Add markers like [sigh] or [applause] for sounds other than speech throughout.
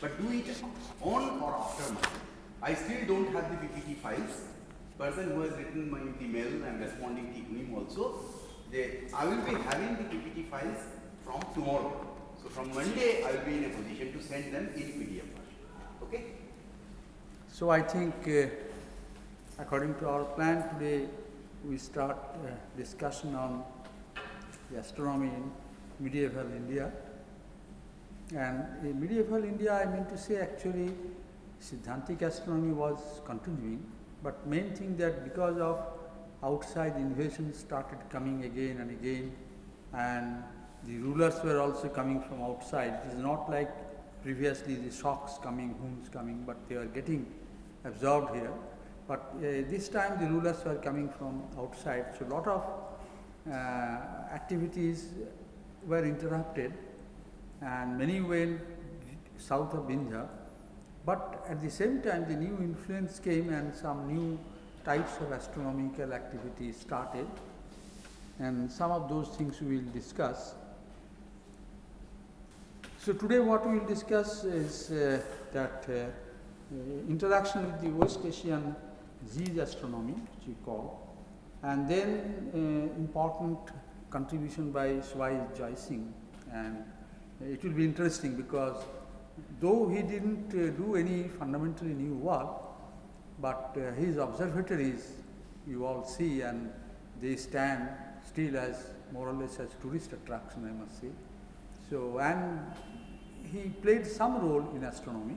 but do it on or after my. I still don't have the PPT files. Person who has written my email, mail and responding to him also, they, I will be having the PPT files from tomorrow. So from Monday, I will be in a position to send them in PDF version. Okay? So I think, uh, according to our plan today, we start uh, discussion on the astronomy in medieval India. And in medieval India, I mean to say actually Siddhantic astronomy was continuing, but main thing that because of outside invasions started coming again and again, and the rulers were also coming from outside. It is not like previously the Shakas coming, Huns coming, but they are getting absorbed here. But uh, this time the rulers were coming from outside, so a lot of uh, activities were interrupted and many went south of Vindhya. But at the same time, the new influence came and some new types of astronomical activities started. And some of those things we will discuss. So today what we will discuss is uh, that uh, interaction with the West Asian Zij astronomy, which we call, and then uh, important contribution by Swai Jaising. And it will be interesting because though he didn't uh, do any fundamentally new work, but uh, his observatories you all see and they stand still as more or less as tourist attraction I must say. So, and he played some role in astronomy.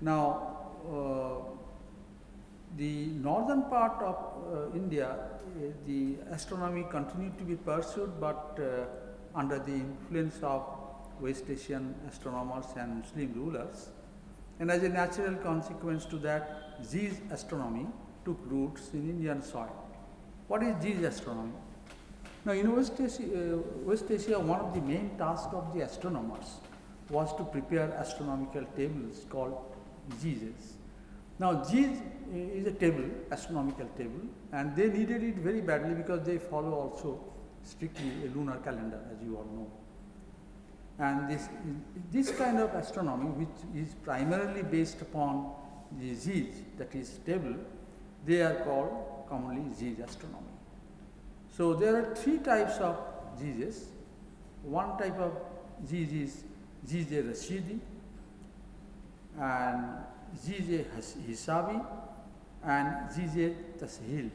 Now, uh, the northern part of uh, India, uh, the astronomy continued to be pursued, but uh, under the influence of West Asian astronomers and Muslim rulers. And as a natural consequence to that, Zij astronomy took roots in Indian soil. What is Zij astronomy? Now, in West Asia, uh, West Asia, one of the main tasks of the astronomers was to prepare astronomical tables called Zij. Now, Zij is a table, astronomical table, and they needed it very badly because they follow also strictly a lunar calendar, as you all know. And this, this kind of astronomy, which is primarily based upon the Zij, that is table, they are called commonly Zij astronomy. So, there are three types of Zij. One type of Zij is Zij Rashidi and Zij Hisabi and Zij Tashil.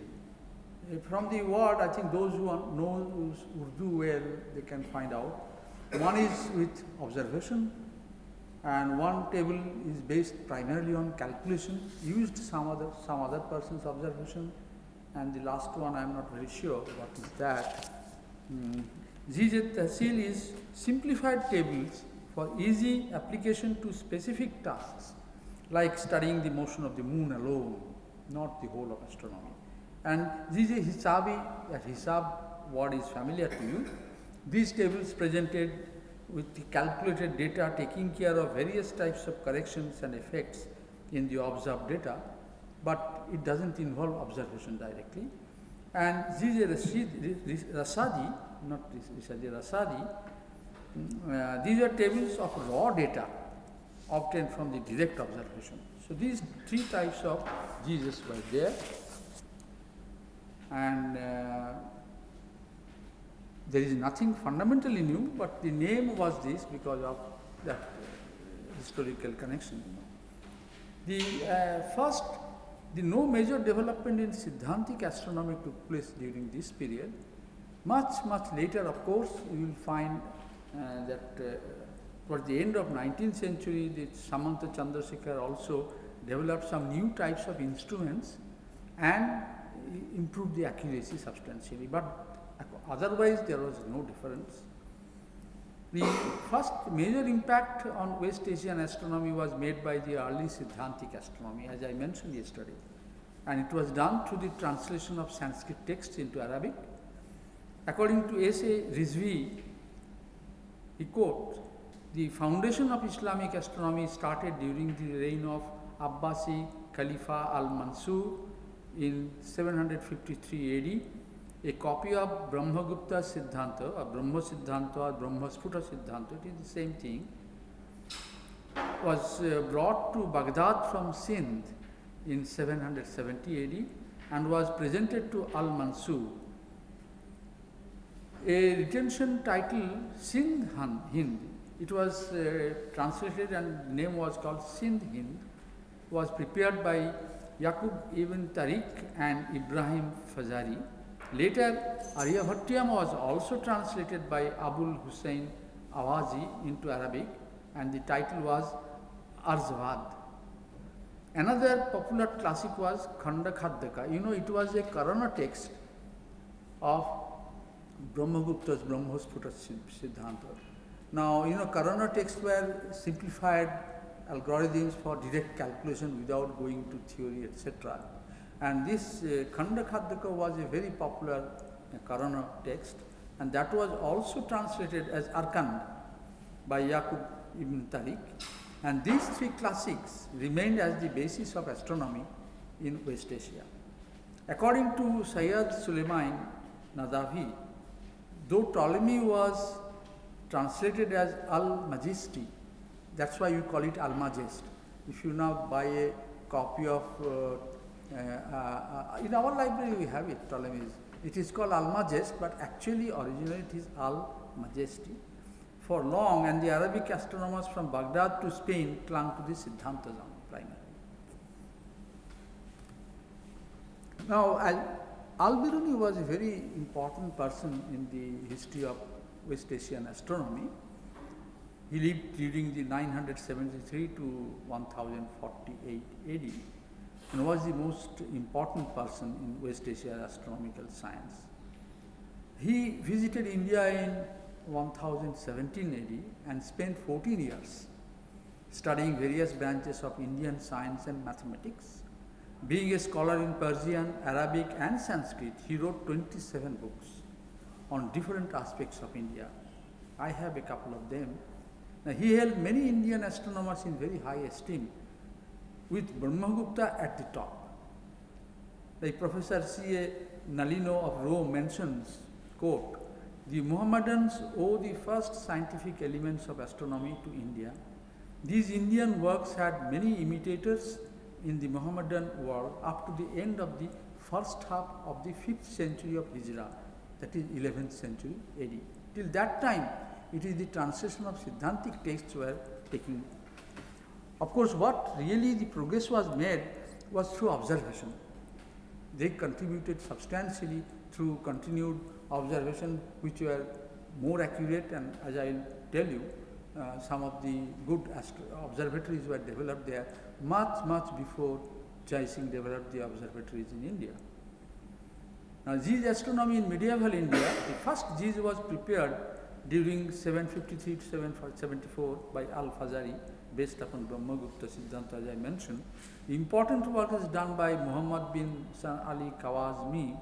From the word, I think those who know Urdu well, they can find out. One is with observation and one table is based primarily on calculation, used some other, some other person's observation and the last one I am not very sure what is that. Mm. Tahsil is simplified tables for easy application to specific tasks like studying the motion of the moon alone, not the whole of astronomy. And Zije Hisabi, that Hisab word is familiar to you. These tables presented with the calculated data taking care of various types of corrections and effects in the observed data but it does not involve observation directly. And Zije Rasadi, not Risadi Rasadi, uh, these are tables of raw data obtained from the direct observation. So, these three types of Jesus were there and uh, there is nothing fundamentally new, but the name was this because of that historical connection. The uh, first the no major development in Siddhantic astronomy took place during this period. Much, much later, of course, you will find uh, that uh, towards the end of 19th century, the Samanta Chandrasekhar also developed some new types of instruments and improved the accuracy substantially. But otherwise, there was no difference. The first major impact on West Asian astronomy was made by the early Siddhantic astronomy, as I mentioned yesterday. And it was done through the translation of Sanskrit texts into Arabic. According to S.A. Rizvi, he quotes, the foundation of Islamic astronomy started during the reign of Abbasi Khalifa al-Mansur in 753 AD a copy of Brahmagupta Siddhanta, or Brahma Siddhanta, or Brahmasphuta Siddhanta, it is the same thing, was uh, brought to Baghdad from Sindh in 770 AD and was presented to Al Mansur. A retention title Sindh Hind, it was uh, translated and name was called Sindh Hind, was prepared by Yaqub ibn Tariq and Ibrahim Fazari. Later, Aryabhatyam was also translated by Abul Hussein Awazi into Arabic and the title was Arzavad. Another popular classic was Khanda Khadyaka. You know, it was a Karana text of Brahmagupta's Brahmasphuta Siddhanta. Now, you know, Karana texts were simplified algorithms for direct calculation without going to theory, etc. And this uh, Khanda Khadyaka was a very popular uh, Karana text, and that was also translated as Arkand by Yaqub ibn Tariq. And these three classics remained as the basis of astronomy in West Asia. According to Sayyid Suleiman Nadavi, though Ptolemy was translated as Al Majesty, that's why you call it Almagest. If you now buy a copy of, uh, uh, uh, in our library we have it, Ptolemy's. It is called Almagest, but actually originally it is Al Majesty for long and the Arabic astronomers from Baghdad to Spain clung to the Siddhanta primarily. Now, Al-Biruni was a very important person in the history of West Asian astronomy. He lived during the 973 to 1048 AD and was the most important person in West Asia astronomical science. He visited India in 1017 AD and spent 14 years studying various branches of Indian science and mathematics. Being a scholar in Persian, Arabic and Sanskrit, he wrote 27 books on different aspects of India. I have a couple of them. Now, he held many Indian astronomers in very high esteem, with Brahmagupta at the top. Like Professor C. A. Nallino of Rome mentions, quote, the Mohammedans owe the first scientific elements of astronomy to India. These Indian works had many imitators in the Mohammedan world up to the end of the first half of the 5th century of Hijrah, that is 11th century AD. Till that time, it is the translation of Siddhantic texts were taking. Of course, what really the progress was made was through observation. They contributed substantially through continued observation which were more accurate and as I will tell you, uh, some of the good observatories were developed there much, much before Jai Singh developed the observatories in India. Now, Jiz's astronomy in medieval India, the first Jiz was prepared during 753 to 774 by Al-Fazari based upon Brahmagupta Siddhanta as I mentioned. The important work is done by Muhammad bin San Ali Khwarizmi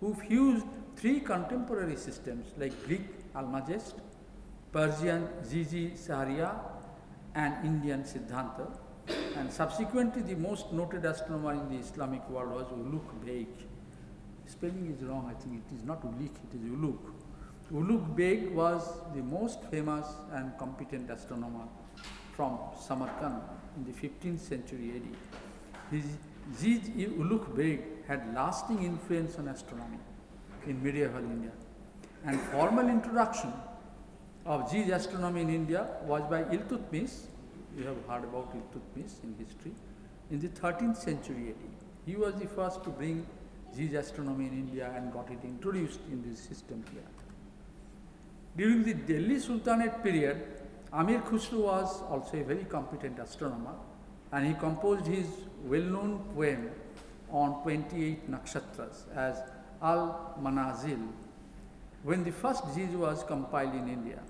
who fused three contemporary systems like Greek Almagest, Persian Zizi Saharia and Indian Siddhanta and subsequently the most noted astronomer in the Islamic world was Uluk Beg. Spelling is wrong, I think it is not Ulik, it is Ulugh. Ulugh Beg was the most famous and competent astronomer from Samarkand in the 15th century AD. His Ziz Ulugh Beg had lasting influence on astronomy in medieval India. And formal introduction of Ziz astronomy in India was by Iltutmish, you have heard about Iltutmish in history, in the 13th century AD. He was the first to bring Ziz astronomy in India and got it introduced in this system here. During the Delhi Sultanate period, Amir Khusro was also a very competent astronomer and he composed his well-known poem on 28 nakshatras as Al Manazil when the first Jiz was compiled in India.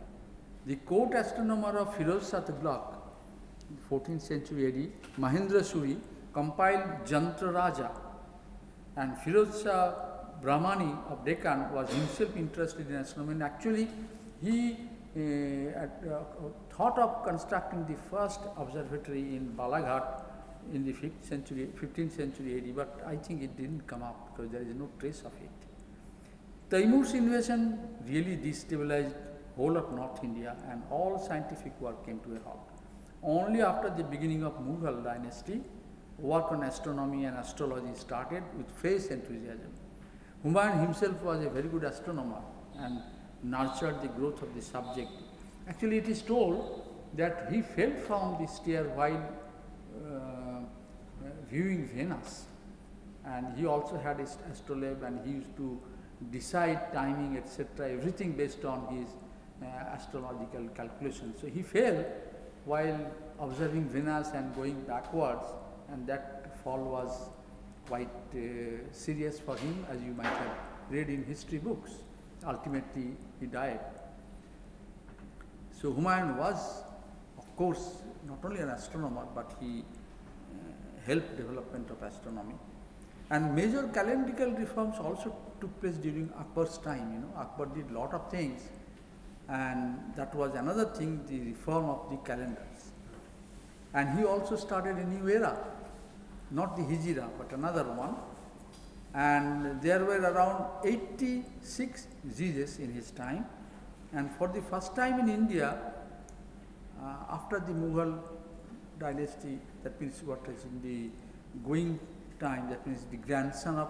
The court astronomer of Firoz Tughlaq, 14th century AD, Mahendra Suri, compiled Jantra Raja and Firoz Shah Bahmani of Deccan was himself interested in astronomy and actually he uh, uh, thought of constructing the first observatory in Balaghat in the 5th century, 15th century AD, but I think it didn't come up because there is no trace of it. Taimur's invasion really destabilized whole of North India and all scientific work came to a halt. Only after the beginning of Mughal dynasty, work on astronomy and astrology started with fresh enthusiasm. Humayun himself was a very good astronomer and nurtured the growth of the subject. Actually, it is told that he fell from the stair while uh, viewing Venus. And he also had his astrolabe and he used to decide timing, etc., everything based on his uh, astrological calculations. So he fell while observing Venus and going backwards, and that fall was quite uh, serious for him, as you might have read in history books. Ultimately, he died. So Humayun was, of course, not only an astronomer, but he uh, helped development of astronomy. And major calendrical reforms also took place during Akbar's time. You know, Akbar did lot of things, and that was another thing, the reform of the calendars. And he also started a new era, not the Hijra, but another one. And there were around 86 diseases in his time. And for the first time in India, uh, after the Mughal dynasty, that means what is in the going time, that means the grandson of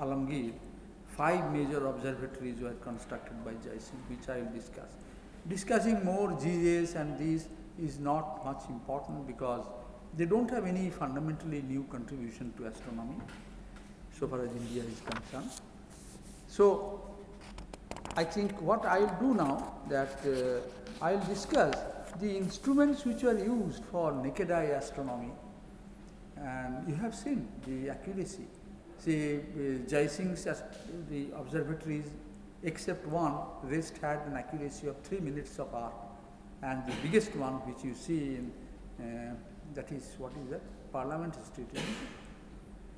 Alamgir, five major observatories were constructed by Jai Singh, which I will discuss. Discussing more GJs and these is not much important because they don't have any fundamentally new contribution to astronomy, so far as India is concerned. So, I think what I will do now that uh, I will discuss the instruments which are used for naked eye astronomy and you have seen the accuracy. See, uh, Jai Singh's the observatories, except one, rest had an accuracy of 3 minutes of arc. And the biggest one which you see in, uh, that is, what is that? Parliament Institute.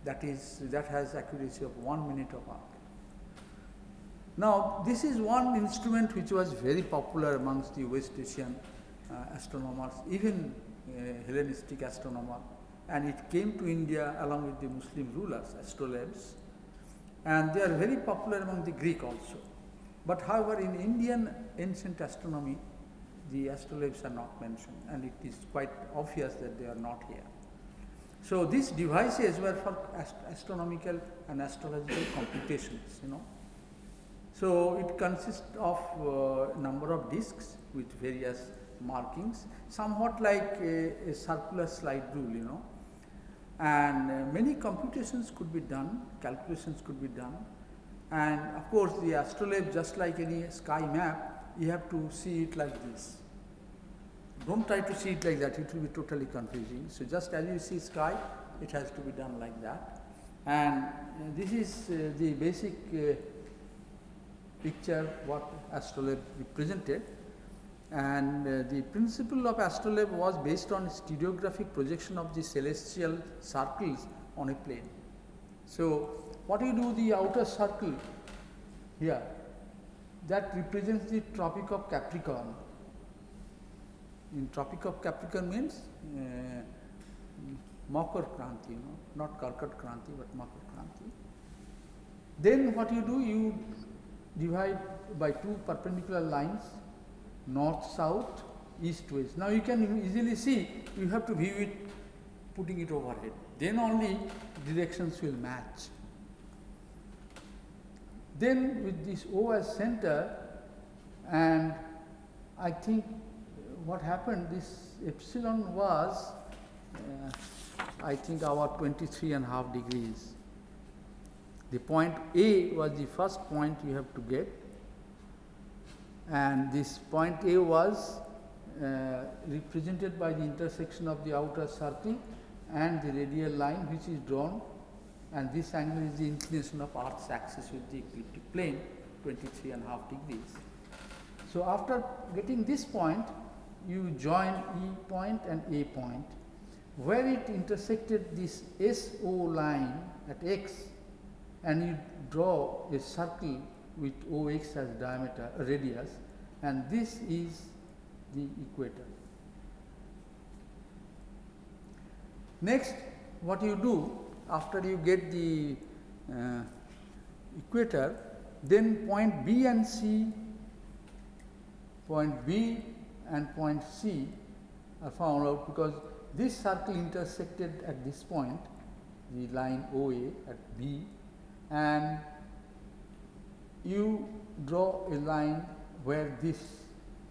That is, that has accuracy of 1 minute of arc. Now, this is one instrument which was very popular amongst the West Asian uh, astronomers, even uh, Hellenistic astronomers and it came to India along with the Muslim rulers, astrolabes, and they are very popular among the Greek also. But however, in Indian ancient astronomy, the astrolabes are not mentioned, and it is quite obvious that they are not here. So these devices were for ast astronomical and astrological [coughs] computations, you know. So it consists of a uh, number of disks with various markings, somewhat like a, a circular slide rule, you know and uh, many computations could be done, calculations could be done and of course the astrolabe just like any sky map you have to see it like this. Don't try to see it like that, it will be totally confusing. So just as you see sky, it has to be done like that. And uh, this is uh, the basic uh, picture what astrolabe represented and uh, the principle of astrolabe was based on stereographic projection of the celestial circles on a plane. So, what you do the outer circle here that represents the tropic of Capricorn. In tropic of Capricorn means uh, Makar Kranti, you know, not Karkat Kranti but Makar Kranti. Then what you do, you divide by two perpendicular lines north, south, east, west. Now you can easily see, you have to view it putting it overhead. Then only directions will match. Then with this O as center and I think what happened this epsilon was uh, I think about 23 and half degrees. The point A was the first point you have to get and this point A was uh, represented by the intersection of the outer circle and the radial line which is drawn and this angle is the inclination of earth's axis with the ecliptic plane 23 and a half degrees. So, after getting this point you join E point and A point where it intersected this SO line at x and you draw a circle with OX as diameter radius and this is the equator. Next what you do after you get the uh, equator Then point B and C, point B and point C are found out because this circle intersected at this point, the line OA at B, and you draw a line where this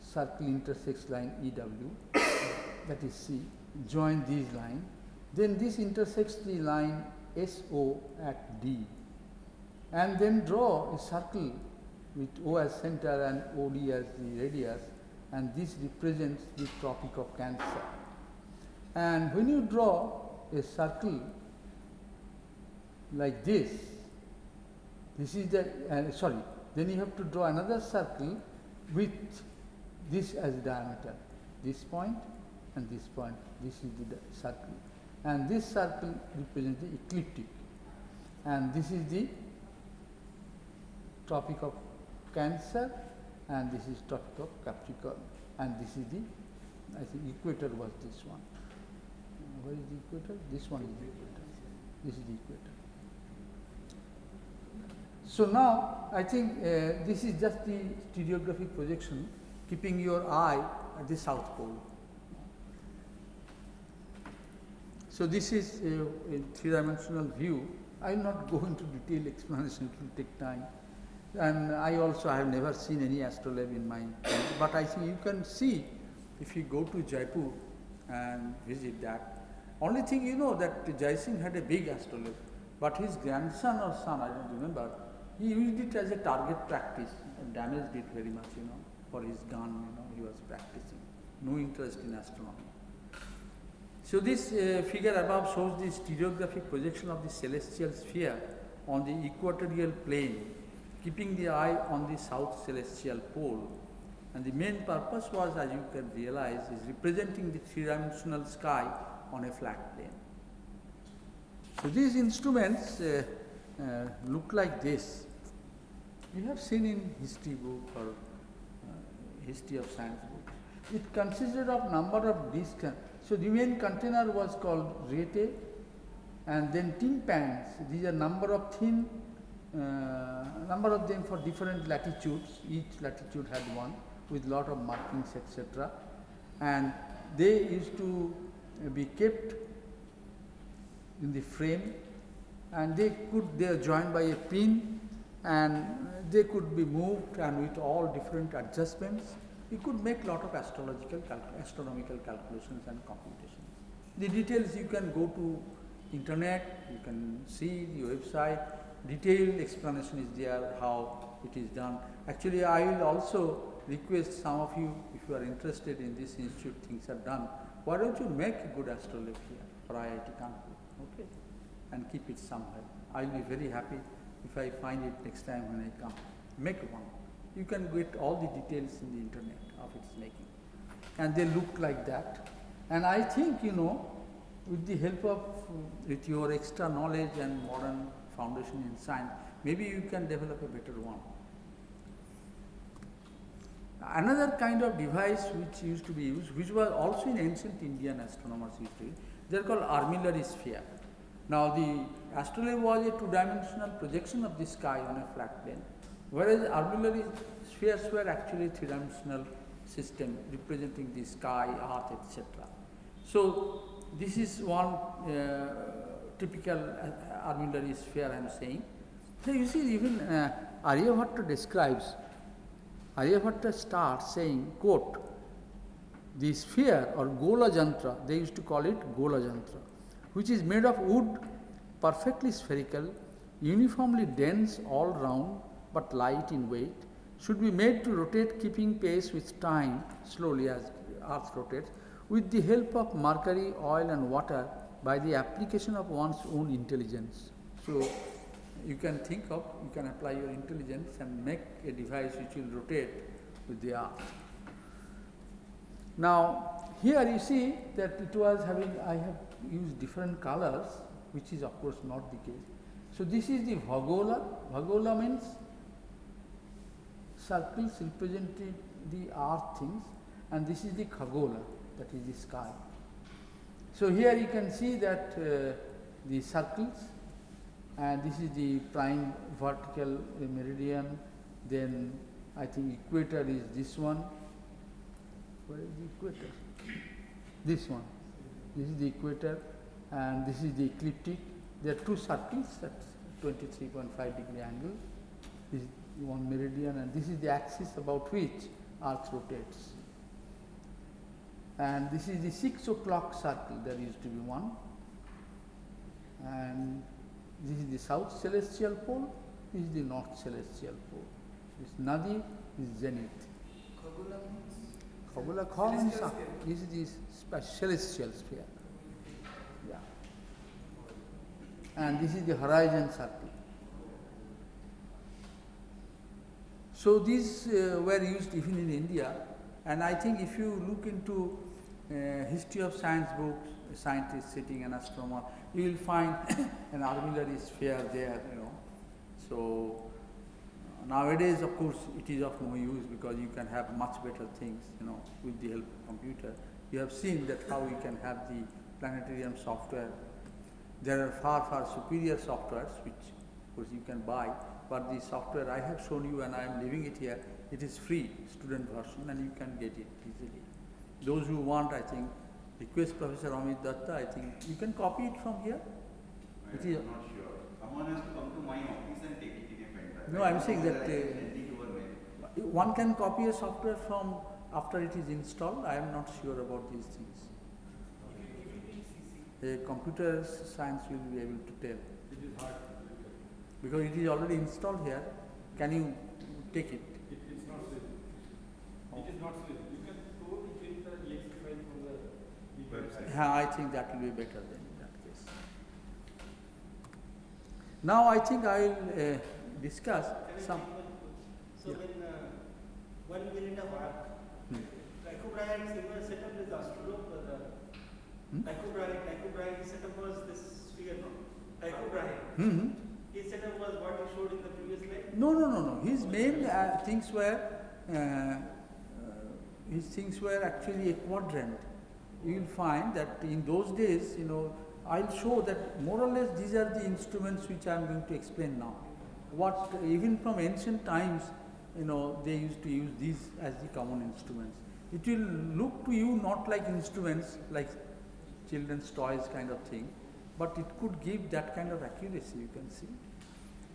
circle intersects line EW, [coughs] that is C, join these line. Then this intersects the line SO at D, and then draw a circle with O as center and OD as the radius, and this represents the Tropic of Cancer. And when you draw a circle like this, this is the, uh, sorry, then you have to draw another circle with this as diameter, this point and this point, this is the circle. And this circle represents the ecliptic. And this is the Tropic of Cancer and this is Tropic of Capricorn. And this is the, I think equator was this one. Where is the equator? This one is the equator. This is the equator. So now I think uh, this is just the stereographic projection keeping your eye at the south pole. So this is a, a three-dimensional view. I will not go into detailed explanation, it will take time. And I also have never seen any astrolabe in my, but I think you can see if you go to Jaipur and visit that. Only thing you know that Jai Singh had a big astrolabe, but his grandson or son, I don't remember, he used it as a target practice and damaged it very much, you know, for his gun, you know, he was practicing. No interest in astronomy. So this uh, figure above shows the stereographic projection of the celestial sphere on the equatorial plane, keeping the eye on the south celestial pole. And the main purpose was, as you can realize, is representing the three-dimensional sky on a flat plane. So these instruments uh, uh, look like this. You have seen in history book or uh, history of science book. It consisted of number of discs. So the main container was called rete and then tympans. These are number of thin, uh, number of them for different latitudes. Each latitude had one with lot of markings etc. And they used to be kept in the frame and they could, they are joined by a pin and they could be moved and with all different adjustments, you could make lot of astrological, astronomical calculations and computations. The details you can go to internet, you can see the website, detailed explanation is there how it is done. Actually, I will also request some of you, if you are interested in this institute, things are done, why don't you make a good here for IIT Kanpur, okay, and keep it somewhere. I will be very happy if I find it next time when I come. Make one. You can get all the details in the internet of its making. And they look like that. And I think, you know, with the help of, with your extra knowledge and modern foundation in science, maybe you can develop a better one. Another kind of device which used to be used, which was also in ancient Indian astronomers history, they are called armillary sphere. Now the astrolabe was a two-dimensional projection of the sky on a flat plane, whereas armillary spheres were actually three-dimensional system representing the sky, earth, etc. So this is one uh, typical uh, armillary sphere I am saying. So you see even uh, Aryabhatta describes, Aryabhatta starts saying, quote, the sphere or Gola Jantra, they used to call it Gola Jantra, which is made of wood, perfectly spherical, uniformly dense all round but light in weight, should be made to rotate keeping pace with time slowly as earth rotates with the help of mercury, oil and water by the application of one's own intelligence. So you can think of, you can apply your intelligence and make a device which will rotate with the earth. Now here you see that it was having, I have used different colors which is of course not the case. So this is the Bhagola, Bhagola means circles represented the earth things and this is the Khagola that is the sky. So here you can see that uh, the circles and this is the prime vertical meridian. Then I think equator is this one. Where is the equator? This one. This is the equator, and this is the ecliptic. There are two circles at 23.5 degree angle. This is one meridian, and this is the axis about which Earth rotates. And this is the six o'clock circle. There used to be one, and this is the south celestial pole. This is the north celestial pole. This Nadi is zenith. Khagola Kha means. This is the celestial sphere. Yeah. And this is the horizon circle. So these uh, were used even in India, and I think if you look into uh, history of science books, a scientist sitting [coughs] an astronomer, you will find an armillary sphere there, you know. So nowadays, of course, it is of no use because you can have much better things, you know, with the help of computer. You have seen that how you can have the planetarium software. There are far, far superior softwares which, of course, you can buy. But the software I have shown you and I am leaving it here, it is free, student version, and you can get it easily. Those who want, I think, request Professor Amit Datta, I think you can copy it from here. It is- I'm not sure. Someone has to come to my office and take it in a pen drive. No, I'm saying that, I uh, send it over mail. One can copy a software from after it is installed. I am not sure about these things. A computer science will be able to tell. It is hard to look at. Because it is already installed here, can you take it? It is not safe. It is not safe. You can store it in the exe file from the Website. Yeah, I think that will be better then in that case. Now I think I will uh, discuss some. So Yeah. when uh, one minute of arc, Hmm. Tycho Brahe similar setup is Astrolabe, but uh, Hmm? Tycho Brahe, Tycho Brahe setup was this sphere, no? Tycho Brahe, hmm setup was what you showed in the previous slide? No, no, no, no. His main uh, things were uh, uh, his things were actually a quadrant. You will find that in those days, you know, I'll show that more or less these are the instruments which I am going to explain now. What even from ancient times, you know, they used to use these as the common instruments. It will look to you not like instruments, like children's toys kind of thing, but it could give that kind of accuracy. You can see.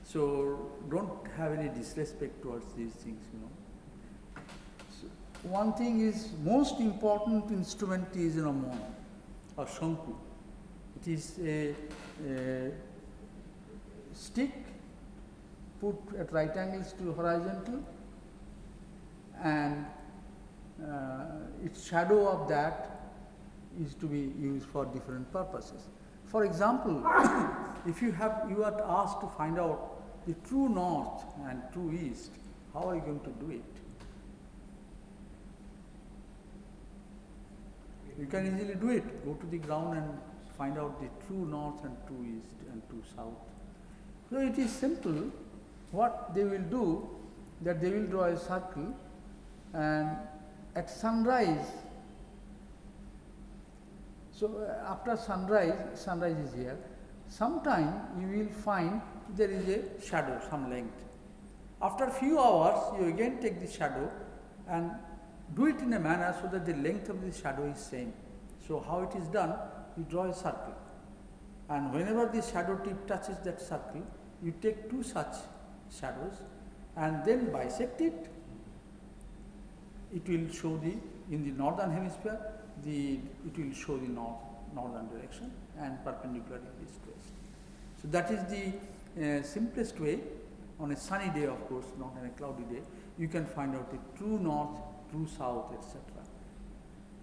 So don't have any disrespect towards these things, you know. So one thing is most important instrument is you know mon or shanku. It is a, a stick put at right angles to horizontal and uh, its shadow of that is to be used for different purposes. For example, [coughs] if you have you are asked to find out the true north and true east, how are you going to do it? You can easily do it. Go to the ground and find out the true north and true east and true south. So it is simple. What they will do, that they will draw a circle, and at sunrise. So uh, after sunrise, sunrise is here. Sometime you will find there is a shadow, some length. After few hours, you again take the shadow and do it in a manner so that the length of the shadow is same. So how it is done? You draw a circle, and whenever the shadow tip touches that circle, you take two such shadows and then bisect it. It will show the in the northern hemisphere, the it will show the north northern direction and perpendicular is this west. So that is the simplest way. On a sunny day, of course, not on a cloudy day, you can find out the true north, true south, etc.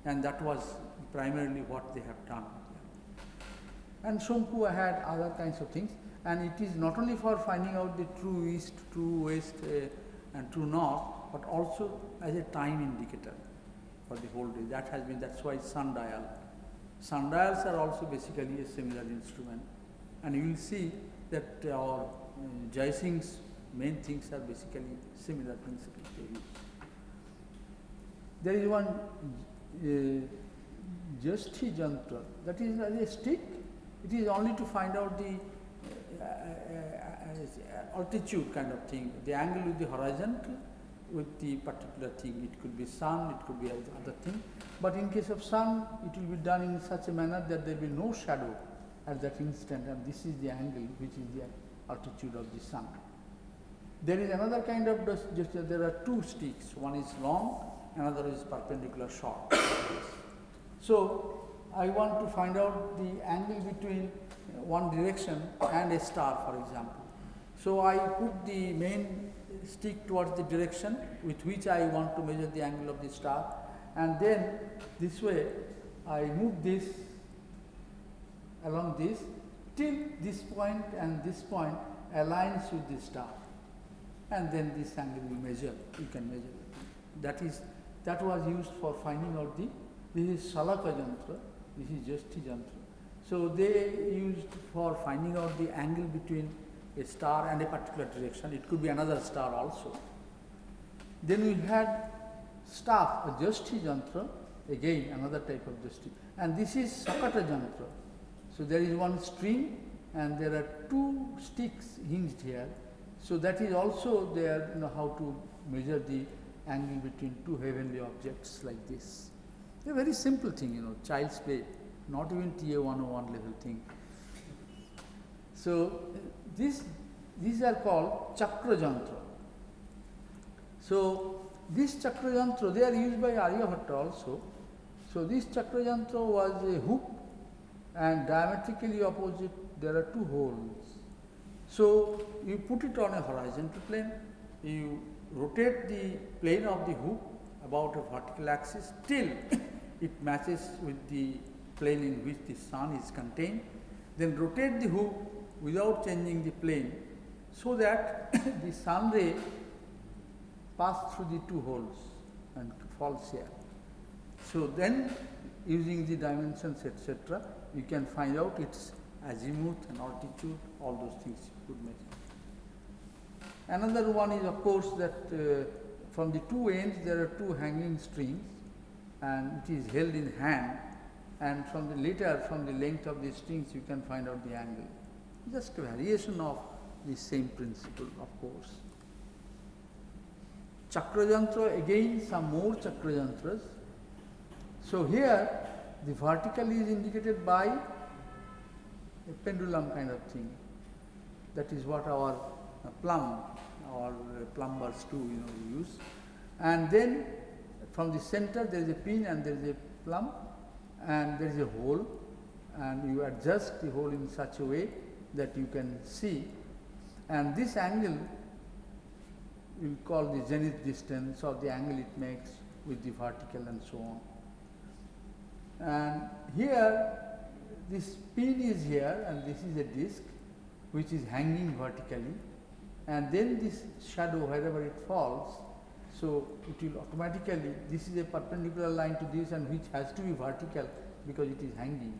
And that was primarily what they have done. And Shonku had other kinds of things, and it is not only for finding out the true east, true west, uh, and true north, but also as a time indicator for the whole day. That has been that's why sundial. Sundials are also basically a similar instrument, and you will see that our uh, Jai Singh's main things are basically similar principles. There is one uh, Jasti Jantra, that is a stick. It is only to find out the uh, uh, uh, altitude kind of thing, the angle with the horizontal with the particular thing. It could be sun, it could be other thing. But in case of sun, it will be done in such a manner that there will be no shadow at that instant and this is the angle which is the altitude of the sun. There is another kind of just there are two sticks, one is long, another is perpendicular short. [coughs] so, I want to find out the angle between uh, one direction and a star for example. So, I put the main stick towards the direction with which I want to measure the angle of the star and then this way I move this along this till this point and this point aligns with the star and then this angle will measure, you can measure it. That is, that was used for finding out the, this is Salaka Jantra, this is Jashti Jantra. So they used for finding out the angle between a star and a particular direction, it could be another star also. Then we had staff, a Jashti Jantra, again another type of Jashti, and this is Sakata Jantra. So there is one string and there are two sticks hinged here so that is also there, you know, how to measure the angle between two heavenly objects like this. A very simple thing, you know, child's play, not even TA 101 level thing. So this, these are called chakra jantra. So this chakra jantra, they are used by Aryabhatta also. So this chakra jantra was a hook and diametrically opposite there are two holes so, you put it on a horizontal plane, you rotate the plane of the hoop about a vertical axis till [coughs] it matches with the plane in which the sun is contained. Then rotate the hoop without changing the plane so that [coughs] the sun ray pass through the two holes and falls here. So then using the dimensions etc., you can find out its azimuth and altitude, all those things you could measure. Another one is of course that uh, from the two ends there are two hanging strings and it is held in hand and from the later from the length of the strings you can find out the angle. Just a variation of the same principle of course. Chakrajantra again some more chakrajantras. So here the vertical is indicated by a pendulum kind of thing. That is what our uh, plumb or uh, plumbers too, you know, use. And then from the center there is a pin and there is a plumb and there is a hole and you adjust the hole in such a way that you can see and this angle we call the zenith distance or the angle it makes with the vertical and so on. And here this pin is here and this is a disc which is hanging vertically and then this shadow wherever it falls, so it will automatically, this is a perpendicular line to this and which has to be vertical because it is hanging.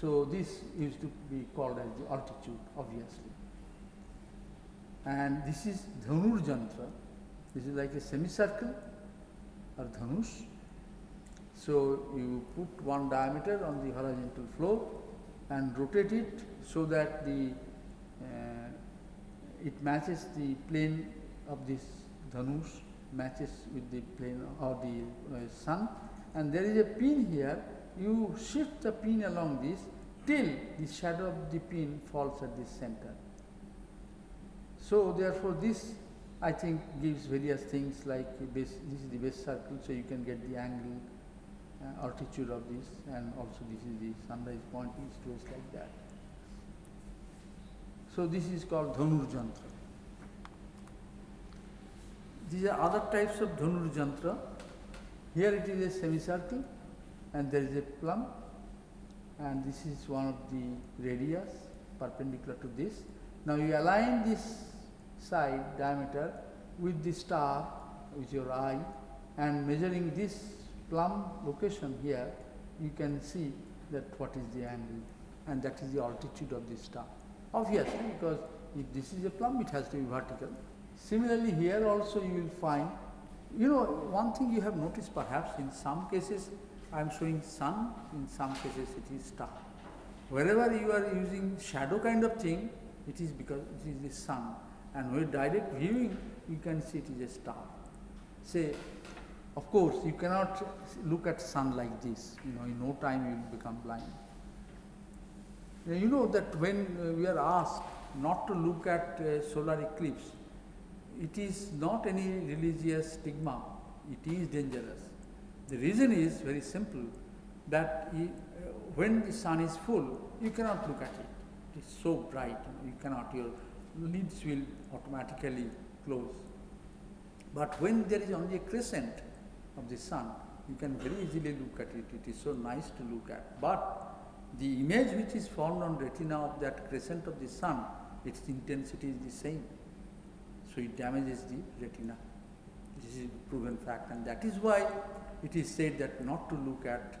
So this used to be called as the altitude obviously. And this is Dhanur Jantra, this is like a semicircle or Dhanush. So you put one diameter on the horizontal floor and rotate it so that the uh, it matches the plane of this dhanush matches with the plane of the uh, sun and there is a pin here you shift the pin along this till the shadow of the pin falls at the center. So therefore this I think gives various things like base, this is the base circle so you can get the angle uh, altitude of this and also this is the sunrise point east west like that. So this is called Dhanur Jantra. These are other types of Dhanur Jantra. Here it is a semicircle and there is a plumb and this is one of the radius perpendicular to this. Now you align this side diameter with the star with your eye and measuring this plumb location here you can see that what is the angle and that is the altitude of the star. Obviously, because if this is a plumb, it has to be vertical. Similarly, here also you will find, you know, one thing you have noticed perhaps in some cases I am showing sun, in some cases it is star. Wherever you are using shadow kind of thing, It is because it is the sun. And with direct viewing, you can see it is a star. Say, of course, you cannot look at sun like this. You know, in no time you will become blind. You know that when uh, we are asked not to look at uh, solar eclipse, it is not any religious stigma. It is dangerous. The reason is very simple that uh, when the sun is full, you cannot look at it. It is so bright, you cannot, your lids will automatically close. But when there is only a crescent of the sun, you can very easily look at it. It is so nice to look at. But the image which is formed on retina of that crescent of the sun, its intensity is the same. So it damages the retina. This is a proven fact, and that is why it is said that not to look at.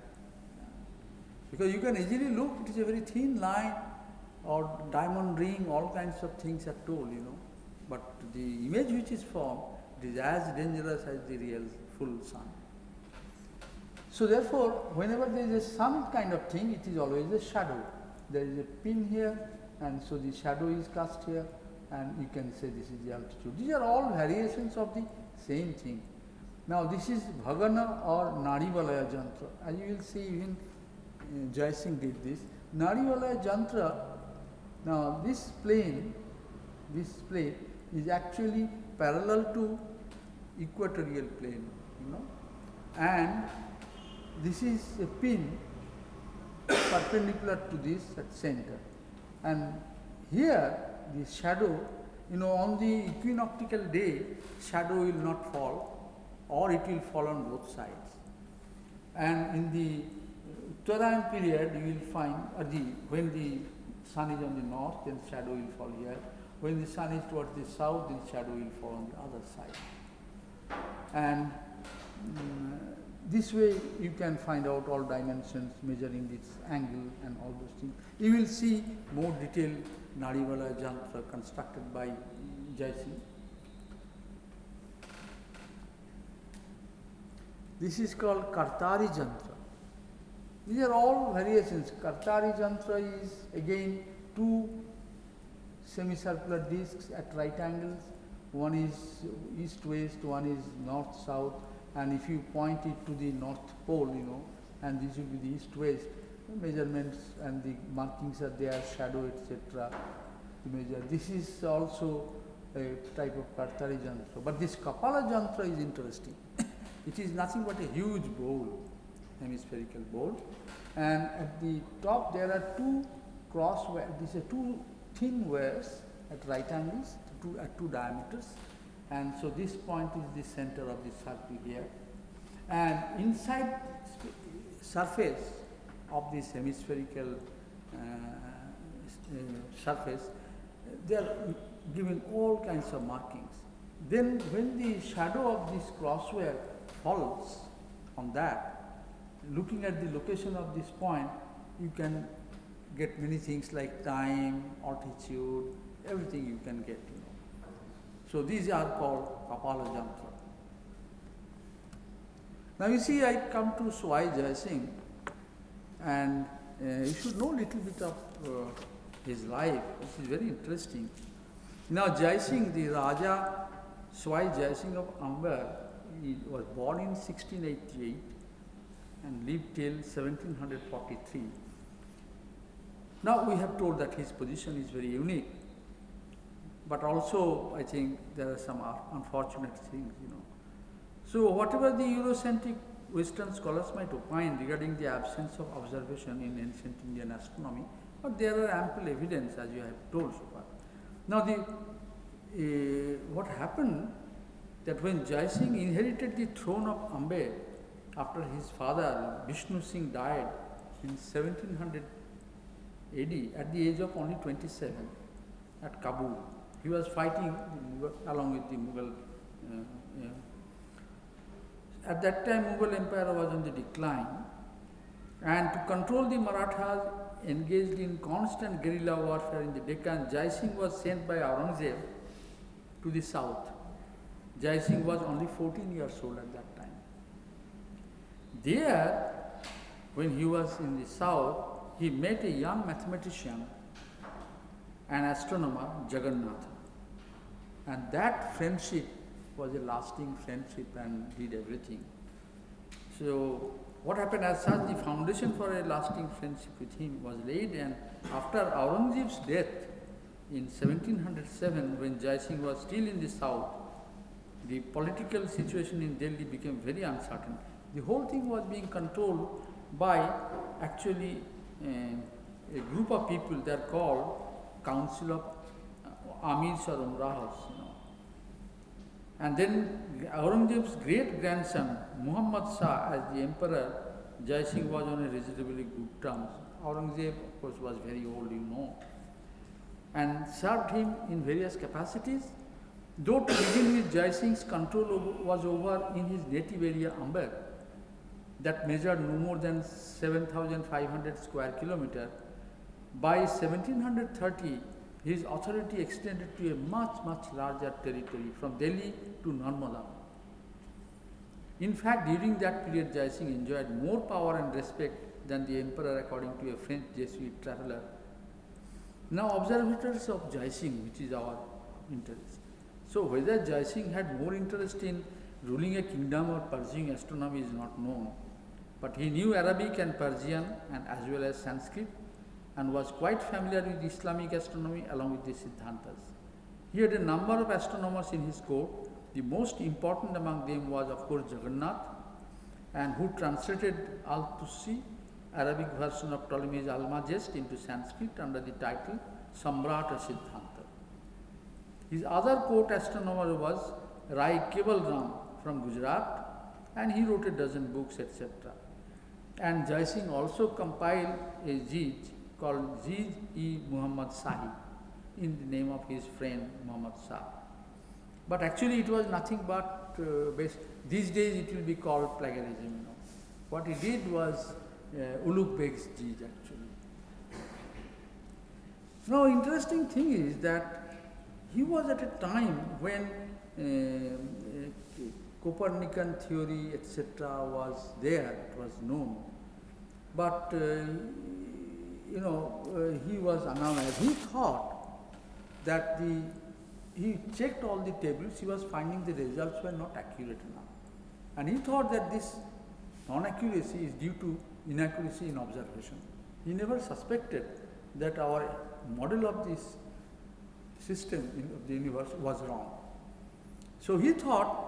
Because you can easily look, it is a very thin line or diamond ring, all kinds of things are told, you know. But the image which is formed, it is as dangerous as the real full sun. So therefore, whenever there is a sun kind of thing, it is always a shadow. There is a pin here, and so the shadow is cast here, and you can say this is the altitude. These are all variations of the same thing. Now this is Bhagana or Narivalaya Jantra. As you will see, even uh, Jai Singh did this. Narivalaya Jantra, now this plane, this plane is actually parallel to equatorial plane, and this is a pin perpendicular to this at center. And here the shadow, you know, on the equinoctial day, shadow will not fall or it will fall on both sides. And in the Uttarayan period, you will find, or the, when the sun is on the north, then shadow will fall here. When the sun is towards the south, then shadow will fall on the other side. And Mm, this way you can find out all dimensions, measuring its angle and all those things. You will see more detailed Nadiwala Jantra constructed by Jai Singh. This is called Kartari Jantra. These are all variations. Kartari Jantra is again two semicircular discs at right angles. One is east-west, one is north-south, and if you point it to the north pole, you know, and this will be the east-west, measurements and the markings are there, shadow, etc. to measure. This is also a type of Kartari Jantra. But this Kapala Jantra is interesting. [coughs] it is nothing but a huge bowl, hemispherical bowl, and at the top there are two cross these are two thin wires at right angles, two, at two diameters, and so this point is the center of the circle here. And inside surface of this hemispherical uh, uh, surface, they are given all kinds of markings. Then when the shadow of this crosswire falls on that, looking at the location of this point, you can get many things like time, altitude, everything you can get. So these are called Kapala Jantra. Now you see, I come to Sawai Jai Singh, and uh, you should know little bit of uh, his life, which is very interesting. Now Jai Singh, the Raja Sawai Jai Singh of Amber, he was born in 1688 and lived till 1743. Now we have told that his position is very unique, but also I think there are some unfortunate things, you know. So whatever the Eurocentric Western scholars might opine regarding the absence of observation in ancient Indian astronomy, but there are ample evidence as you have told so far. Now the uh, what happened that when Jai Singh inherited the throne of Amber after his father Vishnu Singh died in 1700 AD at the age of only 27 at Kabul. He was fighting along with the Mughal. Uh, yeah. At that time, Mughal Empire was on the decline, and to control the Marathas engaged in constant guerrilla warfare in the Deccan, Jai Singh was sent by Aurangzeb to the south. Jai Singh was only 14 years old at that time. There, when he was in the south, he met a young mathematician and astronomer Jagannatha. And that friendship was a lasting friendship and did everything. So what happened as such, the foundation for a lasting friendship with him was laid and after Aurangzeb's death in 1707 when Jai Singh was still in the south, the political situation in Delhi became very uncertain. The whole thing was being controlled by actually uh, a group of people, they are called Council of uh, Amirs or Umrahas, you know. And then Aurangzeb's great grandson, Muhammad Shah, as the emperor, Jai Singh was on a reasonably good terms. Aurangzeb, of course, was very old, you know, and served him in various capacities. Though to begin with, Jai Singh's control was over in his native area, Amber, that measured no more than 7,500 square kilometer. By 1730, his authority extended to a much, much larger territory from Delhi to Narmada. In fact, during that period, Jai Singh enjoyed more power and respect than the emperor, according to a French Jesuit traveler. Now, observatories of Jai Singh, which is our interest. So, whether Jai Singh had more interest in ruling a kingdom or pursuing astronomy is not known. But he knew Arabic and Persian and as well as Sanskrit and was quite familiar with Islamic astronomy along with the Siddhantas. He had a number of astronomers in his court. The most important among them was, of course, Jagannath, and who translated Al Tusi, Arabic version of Ptolemy's Almagest, into Sanskrit under the title Samrata Siddhanta. His other court astronomer was Rai Kevalram from Gujarat, and he wrote a dozen books, etc. And Jai Singh also compiled a Zij called Zij e Muhammad Shahi in the name of his friend Muhammad Shah. But actually it was nothing but uh, based, these days it will be called plagiarism. You know. What he did was uh, Ulugh Beg's Zij actually. Now interesting thing is that he was at a time when uh, uh, Copernican theory etc. was there, it was known. But uh, you know, uh, he was anonymous. He thought that the he checked all the tables, he was finding the results were not accurate enough. And he thought that this non-accuracy is due to inaccuracy in observation. He never suspected that our model of this system in, of the universe was wrong. So he thought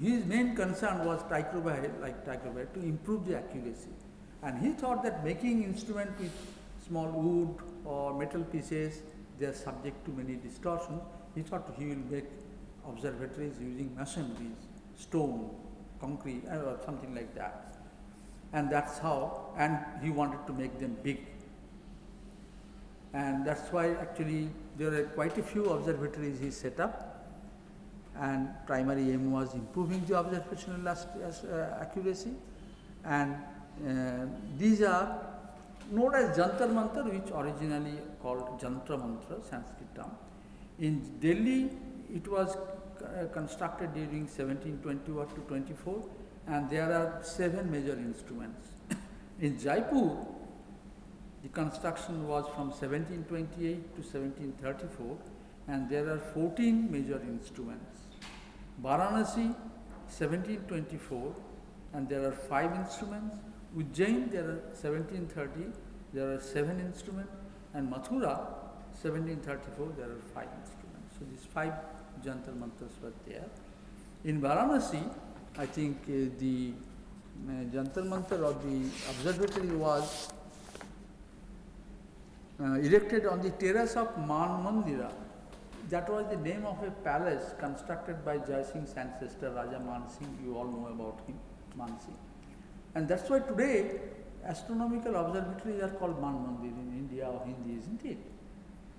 his main concern was Tycho Brahe, like Tycho Brahe, to improve the accuracy. And he thought that making instrument with small wood or metal pieces, they are subject to many distortions. He thought he will make observatories using masonries, stone, concrete, uh, or something like that. And that's how, and he wanted to make them big. And that's why actually there are quite a few observatories he set up. And primary aim was improving the observational uh, accuracy. And these are known as Jantar Mantar, which originally called Jantra Mantra, Sanskrit term. In Delhi, it was uh, constructed during 1721 to 24, and there are seven major instruments. [coughs] In Jaipur, the construction was from 1728 to 1734, and there are 14 major instruments. Varanasi, 1724, and there are five instruments. Ujjain, there are 1730, there are seven instruments, and Mathura, 1734, there are five instruments. So these five jantar mantras were there. In Varanasi, I think uh, the uh, jantar mantar or the observatory was uh, erected on the terrace of Man Mandira. That was the name of a palace constructed by Jai Singh's ancestor Raja Man Singh. You all know about him, Man Singh. And that's why today astronomical observatories are called Man Mandir in India or Hindi, isn't it?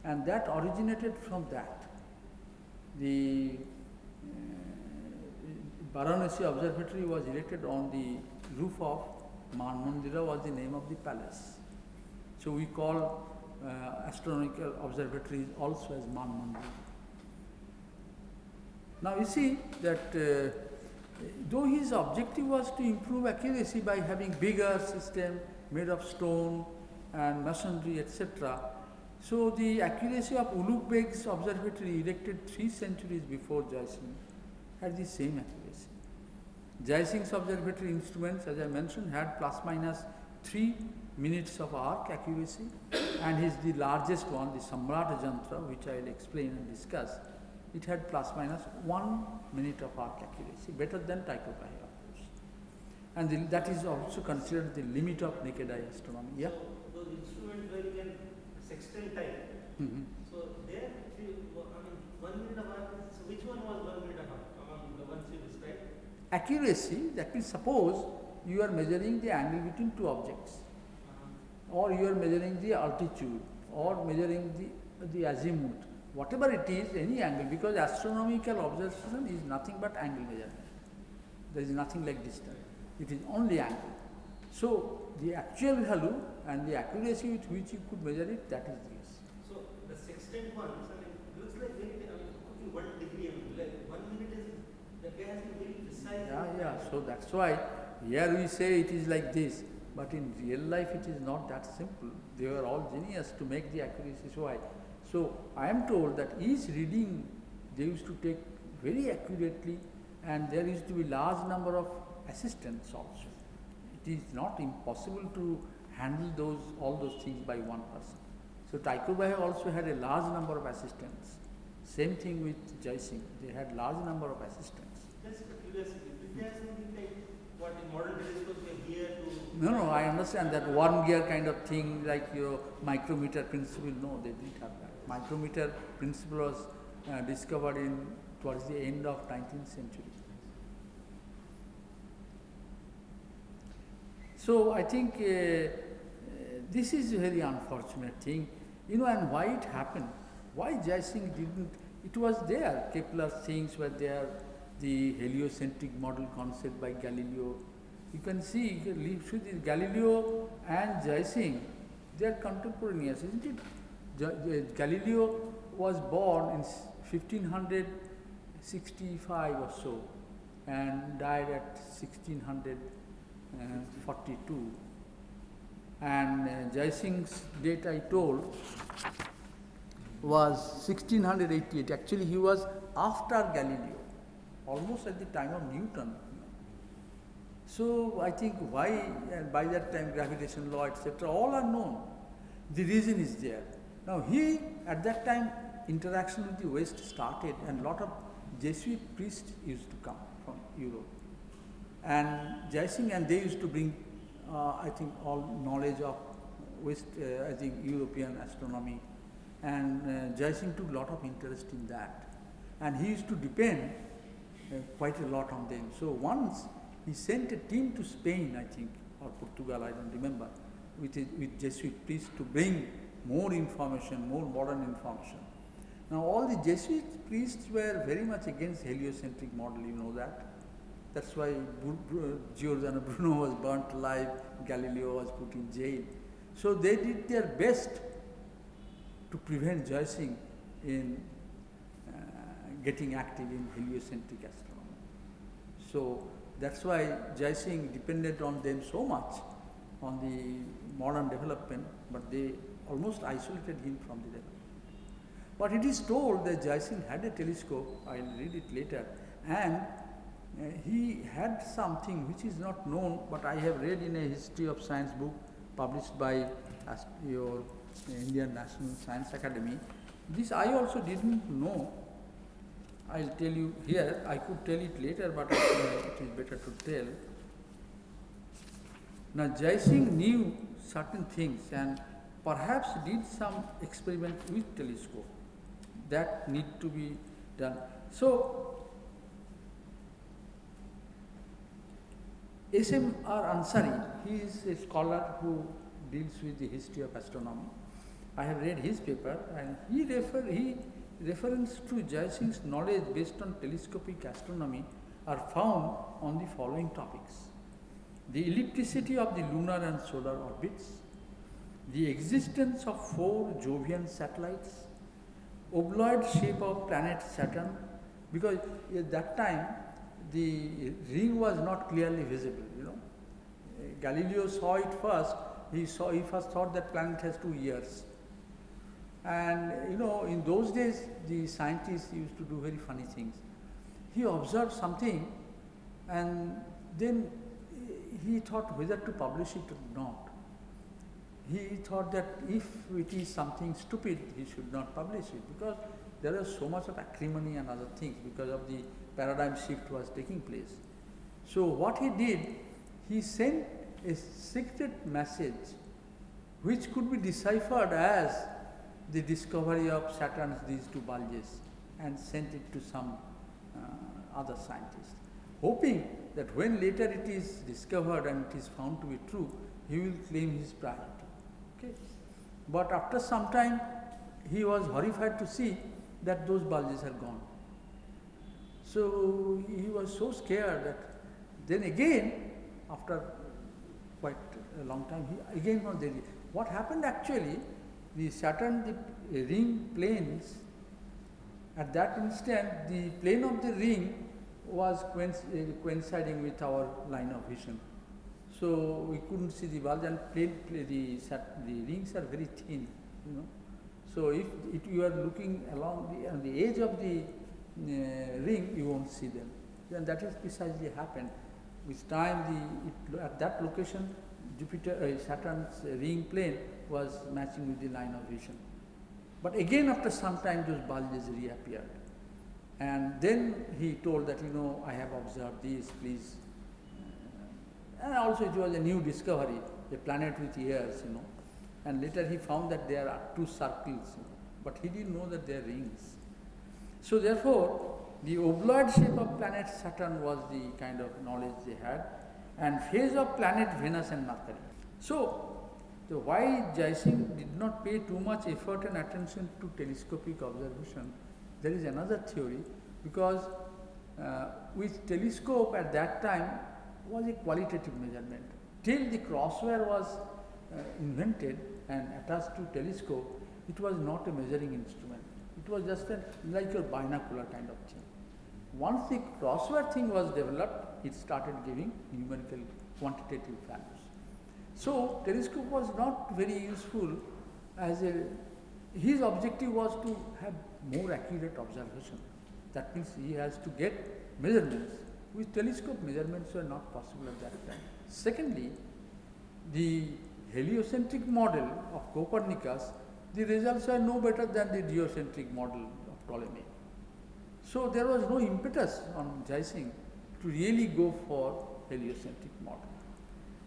And that originated from that. The uh, Observatory was erected on the roof of Man Mandira was the name of the palace. So we call uh, astronomical observatories also as Man Mandir. Now you see that uh, though his objective was to improve accuracy by having bigger system made of stone and masonry etc., So the accuracy of Ulugh observatory erected three centuries before Jai Singh had the same accuracy. Jai Singh's observatory instruments, as I mentioned, had plus minus three minutes of arc accuracy, and his the largest one, the Samrat Jantra, which I will explain and discuss, it had plus minus one minute of arc accuracy, better than Tycho Brahe, of course. And the, that is also considered the limit of naked eye astronomy. Yeah. So those instruments where you can sextant time. Mhm. So there, I mean, one minute of arc, so which one was one minute of arc among the ones you described? Accuracy, that means suppose you are measuring the angle between two objects, Uh, or you are measuring the altitude, or measuring the, the azimuth, whatever it is, any angle, because astronomical observation is nothing but angle measurement. There is nothing like distance. It is only angle. So the actual value and the accuracy with which you could measure it, that is this. So the sextant ones, I mean, looks like very, I mean, one degree, I mean, like one minute is, the guy has been very precise. Yeah, yeah. So that's why here we say it is like this, but in real life it is not that simple. They were all genius to make the accuracy so high. So I am told that each reading they used to take very accurately, and there used to be large number of assistants also. It is not impossible to handle those all those things by one person. So Tycho Brahe also had a large number of assistants. Same thing with Jai Singh. They had large number of assistants. Just a curiosity, did they have something like what in modern telescopes we here to? No, no, I understand that one gear kind of thing, like your micrometer principle. No, they didn't have that. Micrometer principle was uh, discovered in towards the end of 19th century. So I think uh, uh, this is a very unfortunate thing, you know, and why it happened? Why Jai Singh didn't? It was there. Kepler's things were there. The heliocentric model concept by Galileo. You can see should this Galileo and Jai Singh, they are contemporaneous, isn't it? Galileo was born in 1565 or so and died at 1642. And uh, date I told was 1688. Actually, he was after Galileo, almost at the time of Newton. So I think why, and by that time, gravitation law, etc., all are known. The reason is there. Now he, at that time, interaction with the West started, and lot of Jesuit priests used to come from Europe, and Jai Singh, and they used to bring, uh, I think, all knowledge of West, uh, I think, European astronomy, and uh, Jai Singh took lot of interest in that, and he used to depend uh, quite a lot on them. So once he sent a team to Spain, I think, or Portugal, I don't remember, with, his, with Jesuit priests to bring more information, more modern information. Now all the Jesuit priests were very much against heliocentric model, you know that. That's why Giordano Bruno was burnt alive, Galileo was put in jail. So they did their best to prevent Singh in uh, getting active in heliocentric astronomy. So that's why Singh depended on them so much on the modern development, but they almost isolated him from the development. But it is told that Jai Singh had a telescope, I will read it later, and uh, he had something which is not known, but I have read in a history of science book published by your Indian National Science Academy. This I also didn't know. I'll tell you here, I could tell it later, but I think it is better to tell. Now Jai Singh knew certain things and perhaps did some experiment with telescope that need to be done. So S.M.R. Ansari, he is a scholar who deals with the history of astronomy. I have read his paper and he refer he reference to Jai Singh's knowledge based on telescopic astronomy are found on the following topics. The ellipticity of the lunar and solar orbits, the existence of four Jovian satellites, oblate shape of planet Saturn, because at that time the ring was not clearly visible, you know. Galileo saw it first, he saw, he first thought that planet has two ears. And you know, in those days, the scientists used to do very funny things. He observed something, and then he thought whether to publish it or not. He thought that if it is something stupid, he should not publish it because there was so much of acrimony and other things because of the paradigm shift was taking place. So what he did, he sent a secret message which could be deciphered as the discovery of Saturn's these two bulges and sent it to some uh, other scientist, hoping that when later it is discovered and it is found to be true, he will claim his priority. Okay? But after some time, he was horrified to see that those bulges are gone. So he was so scared that then again, after quite a long time, he again was there. What happened actually, the Saturn, the ring planes, at that instant, the plane of the ring was eh, coinciding with our line of vision. So we couldn't see the bulge and plane, the, the rings are very thin, you know. So if, you are looking along the, on the edge of the uh, ring, you won't see them. Then that is precisely happened. With time, the, it, at that location, Jupiter, uh, Saturn's ring plane was matching with the line of vision. But again, after some time, those bulges reappeared. And then he told that, you know, I have observed these, please. And also, it was a new discovery, a planet with ears, you know. And later he found that there are two circles, but he didn't know that they are rings. So therefore, the oblate shape of planet Saturn was the kind of knowledge they had, and phase of planet Venus and Mercury. So, the why Jayasingh did not pay too much effort and attention to telescopic observation, there is another theory, because uh, with telescope at that time was a qualitative measurement. Till the crosswire was uh, invented, and attached to telescope, it was not a measuring instrument. It was just a, like your binocular kind of thing. Once the crosswire thing was developed, it started giving numerical quantitative values. So telescope was not very useful as a, his objective was to have more accurate observation. That means he has to get measurements. With telescope measurements were not possible at that time. Secondly, the heliocentric model of Copernicus, the results are no better than the geocentric model of Ptolemy. So there was no impetus on Jayasingh to really go for heliocentric model.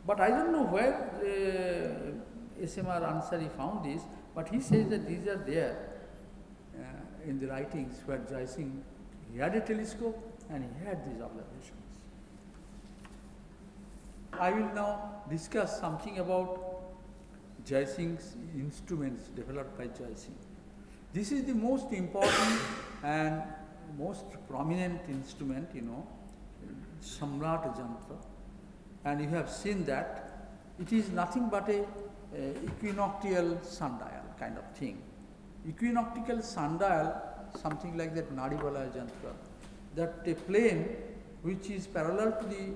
But I don't know where uh, SMR Ansari found this, but he says that these are there uh, in the writings where Jayasingh, he had a telescope and he had these observations. I will now discuss something about Jayasingh's instruments developed by Jayasingh. This is the most important and most prominent instrument, you know, Samrat Jantra. And you have seen that it is nothing but a, a equinoctial sundial kind of thing. Equinoctial sundial, something like that Nadivalaya Jantra, that a plane which is parallel to the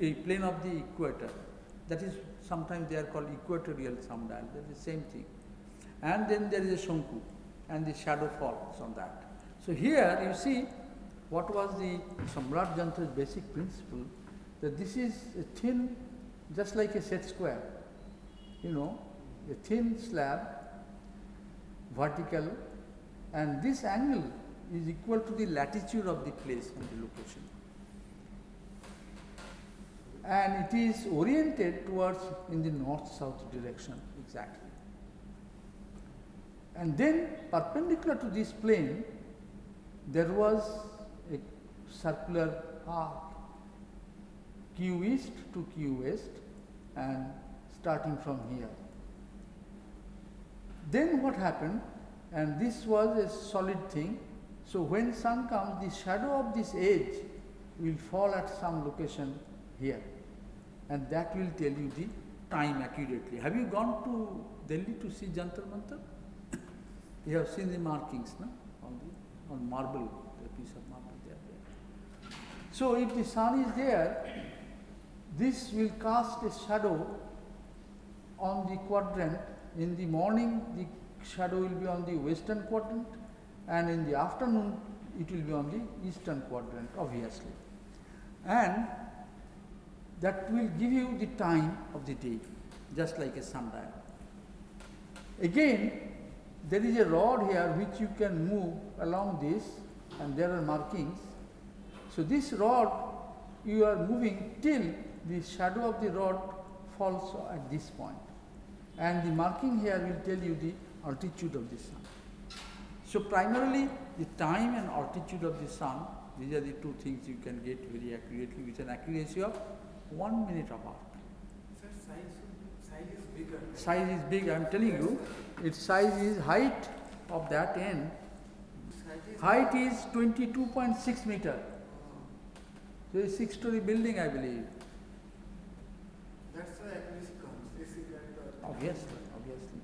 a plane of the equator, that is sometimes they are called equatorial sundial, that is the same thing. And then there is a Shonku and the shadow falls on that. So here you see what was the Samrat Jantra's basic principle that this is a thin, just like a set square, you know, a thin slab, vertical, and this angle is equal to the latitude of the place and the location and it is oriented towards in the north-south direction exactly. And then perpendicular to this plane, there was a circular arc q east to q west and starting from here. Then what happened and this was a solid thing. So when sun comes the shadow of this edge will fall at some location here and that will tell you the time accurately. Have you gone to Delhi to see Jantar Mantar? [coughs] you have seen the markings no? on, the, on marble, the piece of marble there, there. So if the sun is there, this will cast a shadow on the quadrant. In the morning, the shadow will be on the western quadrant and in the afternoon it will be on the eastern quadrant obviously. And that will give you the time of the day just like a sundial. Again there is a rod here which you can move along this and there are markings. So this rod you are moving till the shadow of the rod falls at this point and the marking here will tell you the altitude of the sun. So primarily the time and altitude of the sun, these are the two things you can get very accurately with an accuracy of one minute apart. Sir, size, size is bigger. Size is big, I am telling you, its size is height of that end, is. height is 22.6 meter. So it's six story building I believe. That's why accuracy comes. This is that. Obviously, obviously.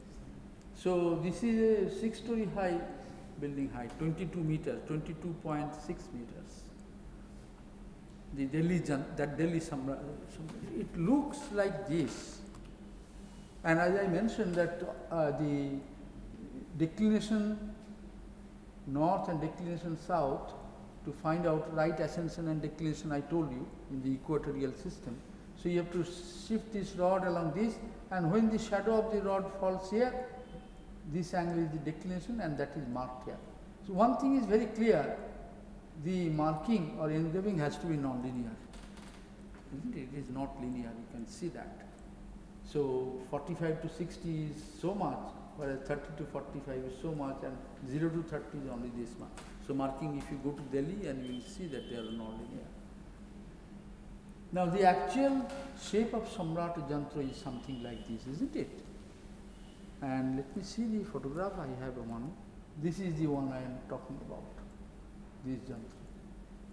So this is a six story high building height, 22 meters, 22.6 meters. The Delhi, that Delhi, it looks like this. And as I mentioned that uh, the declination north and declination south to find out right ascension and declination I told you in the equatorial system. So you have to shift this rod along this and when the shadow of the rod falls here, this angle is the declination and that is marked here. So one thing is very clear, the marking or engraving has to be non-linear. It? It is not linear, you can see that. So 45 to 60 is so much, whereas 30 to 45 is so much and 0 to 30 is only this much. So marking if you go to Delhi and you will see that they are non-linear. Now the actual shape of Samrat Jantra is something like this, isn't it? And let me see the photograph, I have one. This is the one I am talking about, this Jantra.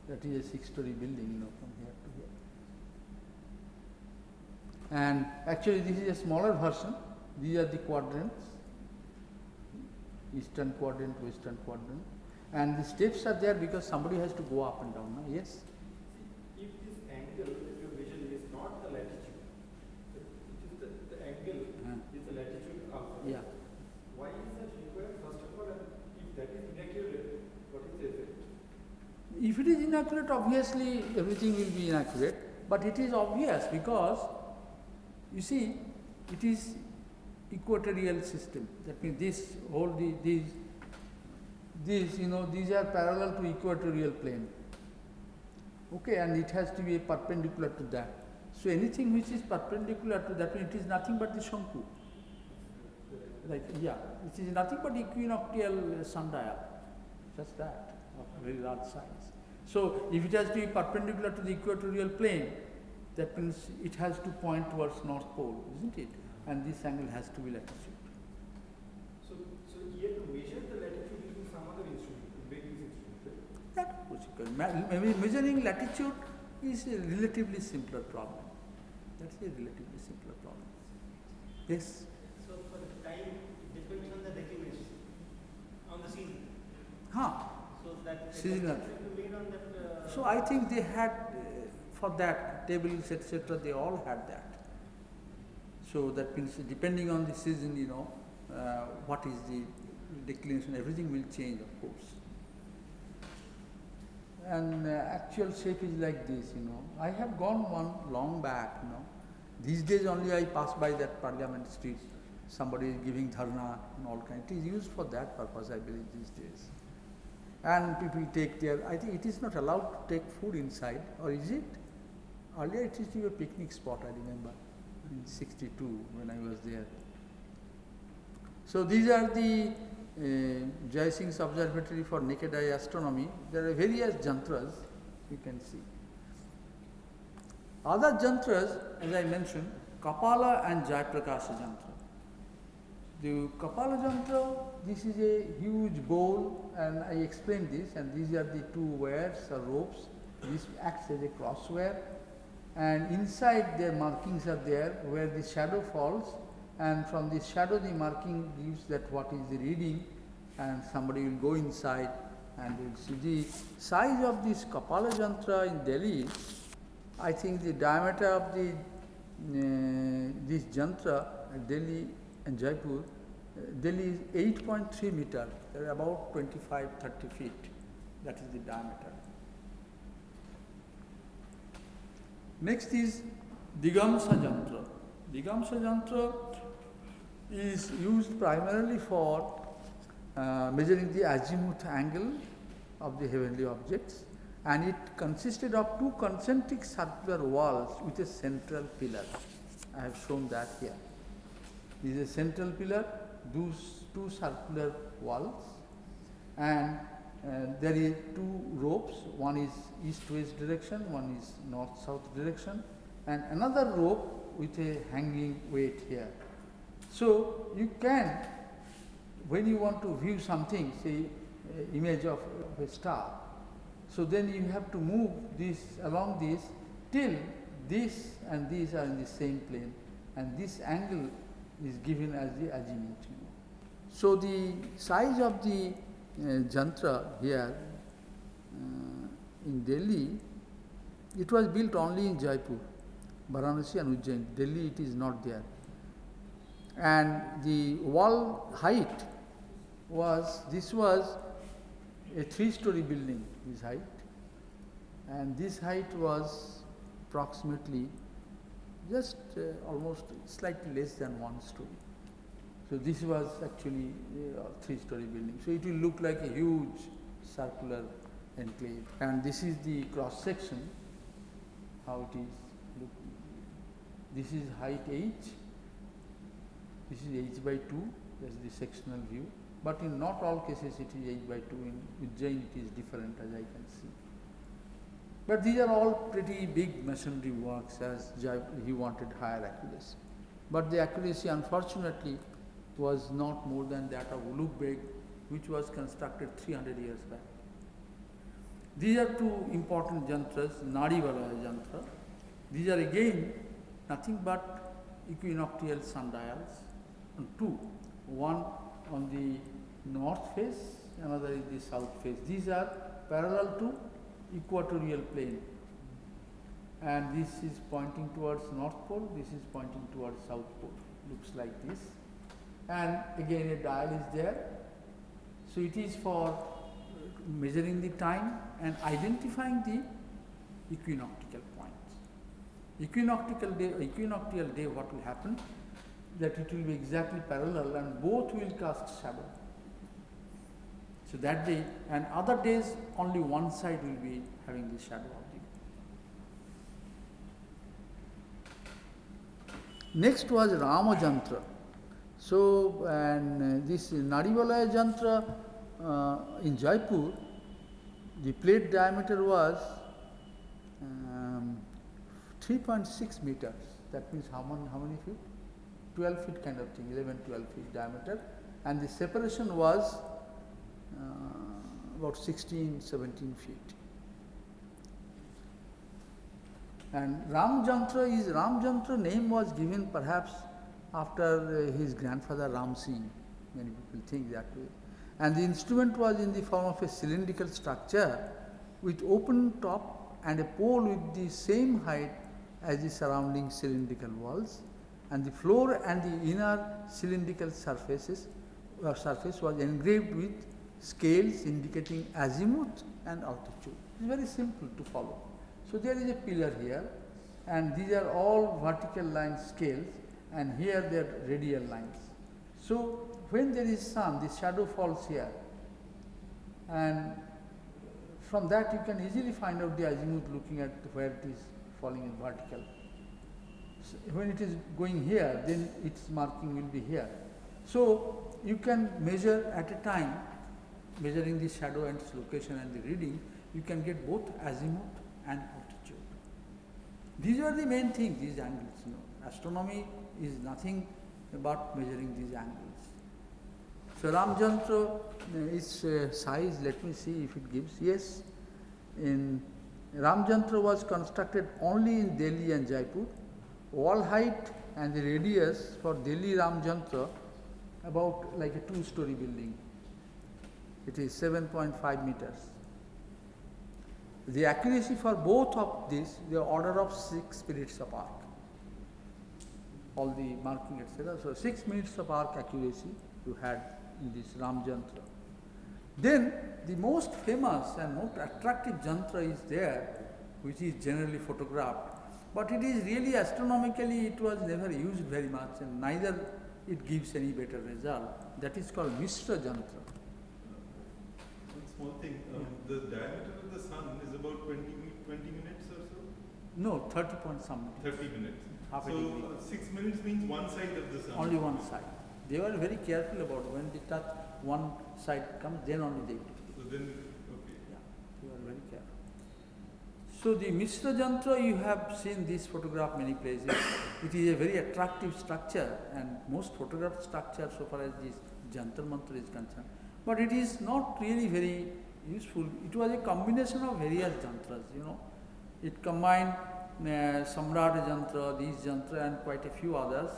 That is a six-story building, you know, from here to here. And actually this is a smaller version. These are the quadrants. Eastern quadrant, western quadrant. And the steps are there because somebody has to go up and down. No? Yes? If this angle that you measure is not the latitude, it is the, the angle Uh, is the latitude up. yeah. Why is that required? First of all, and if that is inaccurate, what is the effect? If it is inaccurate, obviously everything will be inaccurate. But it is obvious because you see, it is equatorial system. That means this whole the, these these you know these are parallel to equatorial plane. Okay, and it has to be perpendicular to that. So anything which is perpendicular to that, it is nothing but the Shanku. Like yeah, it is nothing but equinoctial uh, sundial. Just that, of very large size. So if it has to be perpendicular to the equatorial plane, that means it has to point towards North Pole, isn't it? And this angle has to be latitude. So, so you have to measure the latitude using some other instrument this instrument? That was equal. Ma- me- measuring latitude is a relatively simpler problem. That's a relatively simpler problem. Yes. So for the time, it depends on the declination, on the season. Huh. So. Seasonal. So I think they had uh, for that tables etc. They all had that. So that means depending on the season, you know, uh, what is the declination, everything will change, of course. And uh, actual shape is like this, you know. I have gone one long back, you know. These days only I pass by that Parliament Street. Somebody is giving dharna and all kind. It is used for that purpose, I believe, these days. And people take their, I think it is not allowed to take food inside, or is it? Earlier it used to be a picnic spot, I remember, in 62 when I was there. So these are the uh, Jai Singh's Observatory for Naked Eye Astronomy. There are various jantras you can see. Other jantras, as I mentioned, Kapala and Jayaprakash jantra. The Kapala jantra, this is a huge bowl and I explained this and these are the two wires or ropes. This acts as a cross wire and inside their markings are there where the shadow falls and from the shadow the marking gives that what is the reading and somebody will go inside and will see the size of this Kapala jantra in Delhi. I think the diameter of the uh, this jantra Delhi and Jaipur Delhi is 8.3 meter, about 25, 30 feet. That is the diameter. Next is Digamsa Jantra. Digamsa Jantra is used primarily for uh, measuring the azimuth angle of the heavenly objects and it consisted of two concentric circular walls with a central pillar. I have shown that here. This is a central pillar, those two circular walls and uh, there is two ropes, one is east-west direction, one is north-south direction and another rope with a hanging weight here. So you can, when you want to view something, say uh, image of, of a star, so then you have to move this along this till this and these are in the same plane and this angle is given as the azimuth. So the size of the uh, jantra here uh, in Delhi, it was built only in Jaipur, Varanasi and Ujjain. Delhi it is not there. And the wall height was, this was a three-story building, this height. And this height was approximately just uh, almost slightly less than one story. So this was actually a three-story building. So it will look like a huge circular enclave. And this is the cross section, how it is. Look, this is height h. This is h by 2. That's the sectional view. But in not all cases it is h by 2. In Ujjain it is different as I can see. But these are all pretty big masonry works as he wanted higher accuracy. But the accuracy unfortunately was not more than that of Ulugh Beg which was constructed 300 years back. These are two important jantras, Nadi Valaya jantra. These are again nothing but equinoctial sundials and two, one on the north face, another is the south face. These are parallel to equatorial plane and this is pointing towards north pole, this is pointing towards south pole, looks like this. And again a dial is there. So it is for measuring the time and identifying the equinoctial points. Equinoctial day, equinoctial day what will happen? That it will be exactly parallel and both will cast shadow. So that day and other days only one side will be having the shadow of the. Next was Ramajantra. So and uh, this Nadivalaya Jantra uh, in Jaipur, the plate diameter was um, 3.6 meters. That means how many, how many feet? 12 feet kind of thing, 11, 12 feet diameter. And the separation was uh, about 16, 17 feet. And Ram Jantra is Ram Jantra name was given perhaps after uh, his grandfather Ram Singh. Many people think that way. And the instrument was in the form of a cylindrical structure with open top and a pole with the same height as the surrounding cylindrical walls and the floor and the inner cylindrical surfaces uh, surface was engraved with scales indicating azimuth and altitude. It is very simple to follow. So there is a pillar here and these are all vertical line scales and here they are radial lines. So when there is sun, the shadow falls here and from that you can easily find out the azimuth looking at where it is falling in vertical. So when it is going here, then its marking will be here. So you can measure at a time measuring the shadow and its location and the reading, you can get both azimuth and altitude. These are the main things, these angles. You know. Astronomy is nothing but measuring these angles. So Ramjantra, uh, its uh, size, let me see if it gives. Yes, in Ramjantra was constructed only in Delhi and Jaipur. Wall height and the radius for Delhi Ramjantra about like a two-story building. It is 7.5 meters. The accuracy for both of these, the order of 6 minutes of arc. All the marking etc. So 6 minutes of arc accuracy you had in this Ram Jantra. Then the most famous and most attractive jantra is there, which is generally photographed. But it is really astronomically, it was never used very much and neither it gives any better result. That is called Mishra jantra. One small thing, um, the diameter of the sun is about 20, 20 minutes or so? No, 30 point something. 30 minutes. Half a so degree. uh, 6 minutes means one side of the sun. Only one side. They were very careful about when they touch one side comes, then only they do. So then, okay. Yeah, they were very careful. So the Mishra Jantra, you have seen this photograph many places. [coughs] it is a very attractive structure and most photographed structure so far as this Jantar Mantar is concerned. But it is not really very useful. It was a combination of various jantras, you know. It combined Samrat Jantra, these Jantra and quite a few others.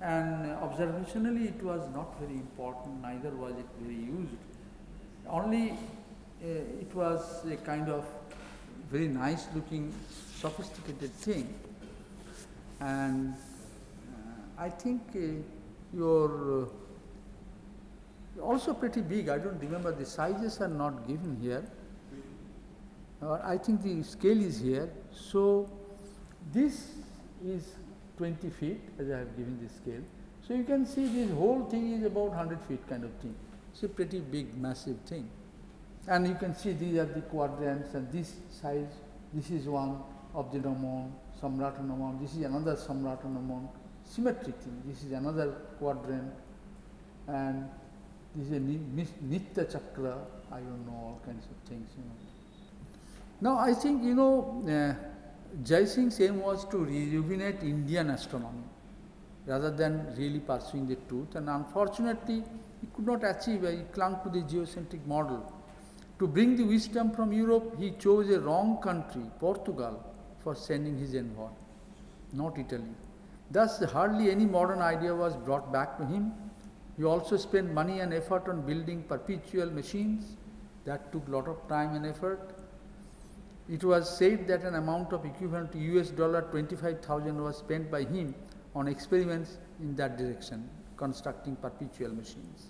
And observationally it was not very important, neither was it very used. Only uh, it was a kind of very nice looking, sophisticated thing. And uh, I think uh, your also pretty big. I don't remember the sizes are not given here. I think the scale is here. So this is 20 feet as I have given the scale. So you can see this whole thing is about 100 feet kind of thing. It's a pretty big, massive thing. And you can see these are the quadrants and this size, this is one of the Naman, Samrata Naman, this is another Samrata Naman, symmetric thing, this is another quadrant and this is a Ni- Nitya Chakra, I don't know, all kinds of things, you know. Now I think, you know, uh, Jai Singh's aim was to rejuvenate Indian astronomy rather than really pursuing the truth and unfortunately he could not achieve, he clung to the geocentric model. To bring the wisdom from Europe, he chose a wrong country, Portugal, for sending his envoy, not Italy. Thus, hardly any modern idea was brought back to him. He also spent money and effort on building perpetual machines. That took lot of time and effort. It was said that an amount of equivalent to US dollar 25,000 was spent by him on experiments in that direction, constructing perpetual machines.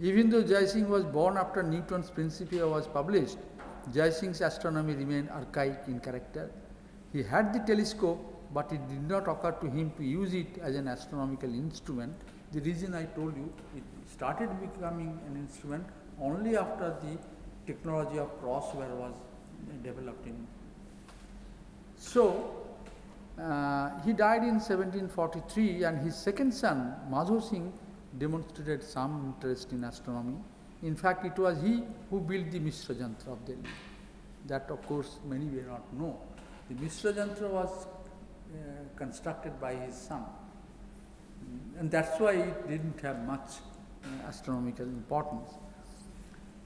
Even though Jai Singh was born after Newton's Principia was published, Jai Singh's astronomy remained archaic in character. He had the telescope, but it did not occur to him to use it as an astronomical instrument. The reason I told you, it started becoming an instrument only after the technology of crosswire was developed in. So, uh, he died in 1743 and his second son, Madho Singh, demonstrated some interest in astronomy. In fact, it was he who built the Mishra Jantra of Delhi. That of course many may not know. The Mishra Jantra was uh, constructed by his son. Mm, And that's why it didn't have much uh, astronomical importance.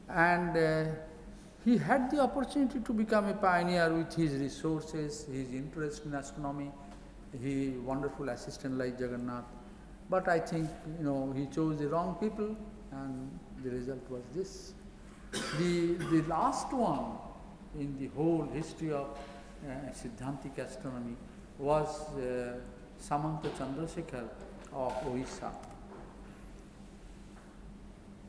And uh, he had the opportunity to become a pioneer with his resources, his interest in astronomy, his wonderful assistant like Jagannath. But I think, you know, he chose the wrong people and the result was this. The, the last one in the whole history of uh, Siddhantic astronomy was uh, Samanta Chandrasekhar of Orissa.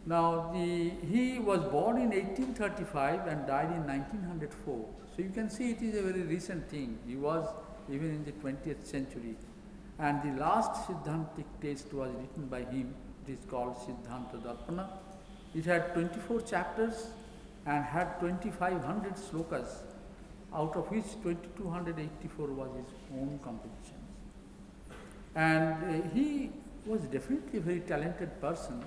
Now, the, he was born in 1835 and died in 1904. So you can see it is a very recent thing. He was even in the 20th century. And the last Siddhantic text was written by him. It is called Siddhanta Darpana. It had 24 chapters and had 2500 slokas, out of which 2284 was his own compositions. And uh, he was definitely a very talented person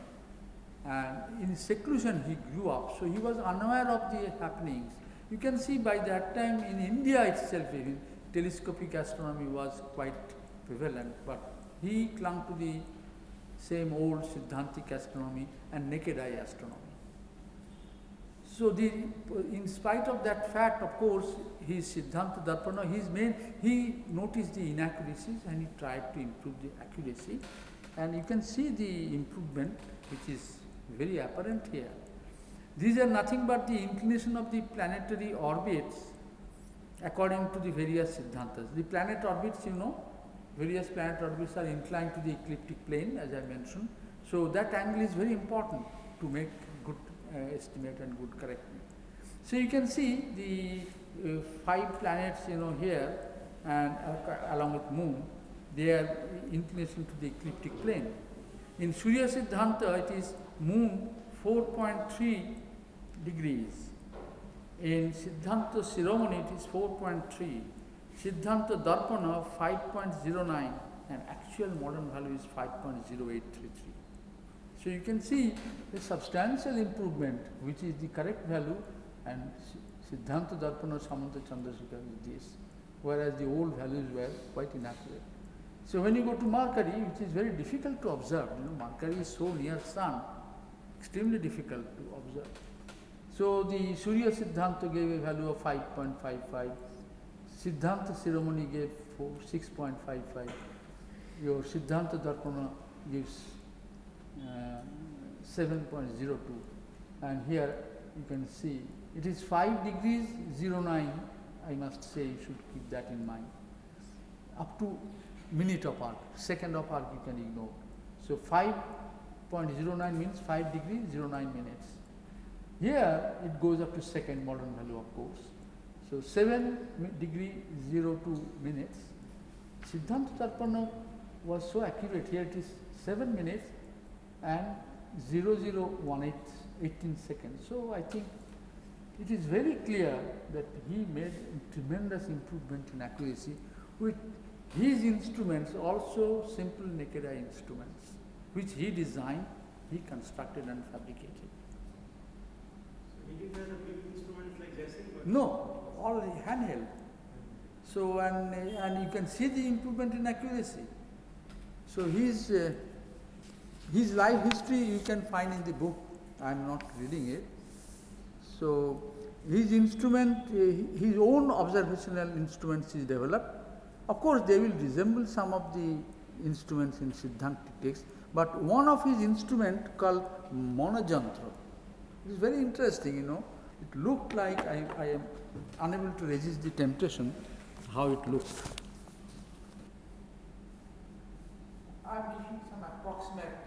and in seclusion he grew up, so he was unaware of the happenings. You can see by that time in India itself, even telescopic astronomy was quite prevalent, but he clung to the same old Siddhantic astronomy and naked eye astronomy. So the, in spite of that fact, of course, his Siddhanta Darpana, his main, he noticed the inaccuracies and he tried to improve the accuracy. And you can see the improvement which is very apparent here. These are nothing but the inclination of the planetary orbits according to the various Siddhantas. The planet orbits, you know, various planet orbits are inclined to the ecliptic plane as I mentioned. So that angle is very important to make good uh, estimate and good correctness. So you can see the uh, five planets, you know, here and uh, along with moon, their inclination to the ecliptic plane. In Surya Siddhanta, it is moon 4.3 degrees. In Siddhanta Shiromani, it is 4.3. Siddhanta Darpana, 5.09, and actual modern value is 5.0833. So you can see a substantial improvement, which is the correct value, and Siddhanta Darpana Samanta Chandrasekhar is this, whereas the old values were quite inaccurate. So when you go to Mercury, which is very difficult to observe, you know, Mercury is so near Sun, extremely difficult to observe. So the Surya Siddhanta gave a value of 5.55, Siddhanta Shiromani gave 6.55, your Siddhanta Darpana gives uh, 7.02 and here you can see it is 5 degrees 09 I must say you should keep that in mind up to minute of arc second of arc you can ignore so 5.09 means 5 degrees 09 minutes. Here it goes up to second modern value of course. So 7 mi- degree 02 minutes. Siddhanta Darpana was so accurate. Here it is 7 minutes and 0018 18 seconds. So I think it is very clear that he made tremendous improvement in accuracy with his instruments, also simple naked eye instruments, which he designed, he constructed and fabricated. So he didn't have the big instruments like. No, all the handheld. So, and, and you can see the improvement in accuracy. So his, uh, his life history you can find in the book. I am not reading it. So his instrument, uh, his own observational instruments is developed. Of course, they will resemble some of the instruments in Siddhantic text, but one of his instrument called monojantra. It is very interesting, you know. It looked like I, I am unable to resist the temptation how it looked. I am giving some approximate.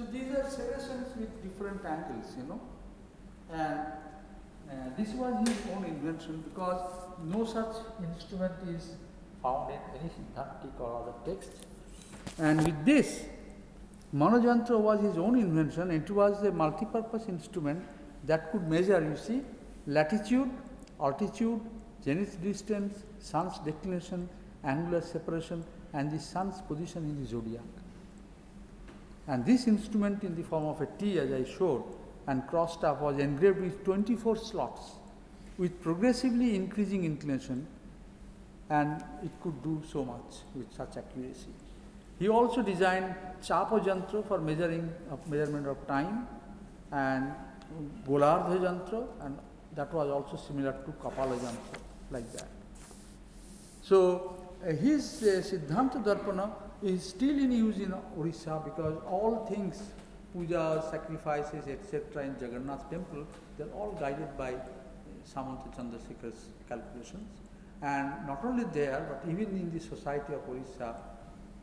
So these are serrations with different angles, you know. And uh, this was his own invention because no such instrument is found in any Siddhantic or other text. And with this, Manojantra was his own invention. It was a multi-purpose instrument that could measure, you see, latitude, altitude, zenith distance, sun's declination, angular separation, and the sun's position in the zodiac. And this instrument in the form of a T as I showed and cross staff was engraved with 24 slots with progressively increasing inclination and it could do so much with such accuracy. He also designed Chapa Jantra for measuring of measurement of time and Golardha Jantra and that was also similar to Kapala Jantra like that. So uh, his uh, Siddhanta Darpana is still in use in Orissa because all things, puja, sacrifices, etc. in Jagannath temple, they are all guided by uh, Samanta Chandrasekhar's calculations. And not only there, but even in the society of Orissa,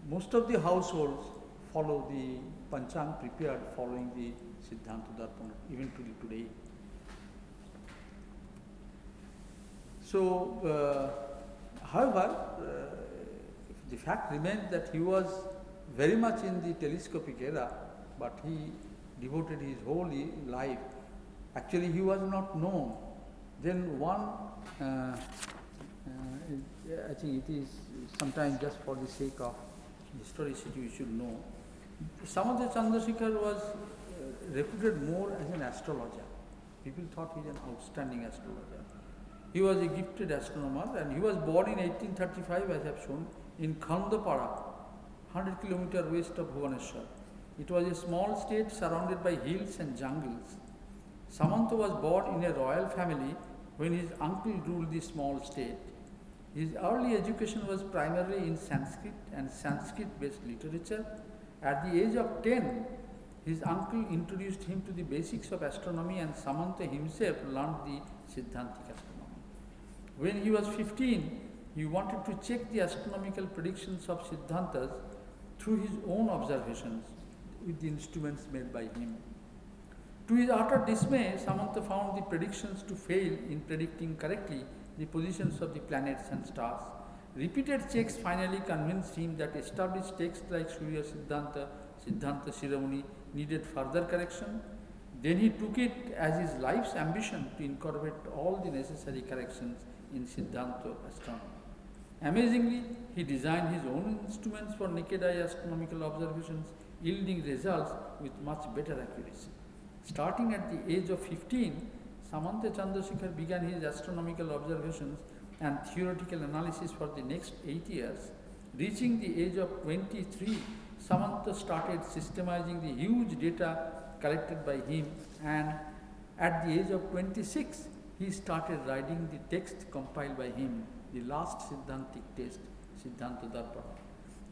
most of the households follow the Panchang prepared following the Siddhanta Darpana, even to today. So, uh, however, uh, the fact remains that he was very much in the telescopic era, but he devoted his whole life. Actually, he was not known. Then one, uh, uh, I think it is sometimes just for the sake of historicity we should know. Samanta Chandrasekhar was uh, reputed more as an astrologer. People thought he was an outstanding astrologer. He was a gifted astronomer and he was born in 1835, as I have shown, in Khandapara, 100 km west of Bhubaneswar. It was a small state surrounded by hills and jungles. Samanta was born in a royal family when his uncle ruled the small state. His early education was primarily in Sanskrit and Sanskrit based literature. At the age of 10, his uncle introduced him to the basics of astronomy and Samanta himself learned the Siddhantic astronomy. When he was 15, he wanted to check the astronomical predictions of Siddhantas through his own observations with the instruments made by him. To his utter dismay, Samanta found the predictions to fail in predicting correctly the positions of the planets and stars. Repeated checks finally convinced him that established texts like Surya Siddhanta, Siddhanta Shiromani needed further correction. Then he took it as his life's ambition to incorporate all the necessary corrections in Siddhanta astronomy. Amazingly, he designed his own instruments for naked eye astronomical observations, yielding results with much better accuracy. Starting at the age of 15, Samanta Chandrasekhar began his astronomical observations and theoretical analysis for the next eight years. Reaching the age of 23, Samanta started systemizing the huge data collected by him and at the age of 26, he started writing the text compiled by him, the last Siddhantic text, Siddhanta Darpana.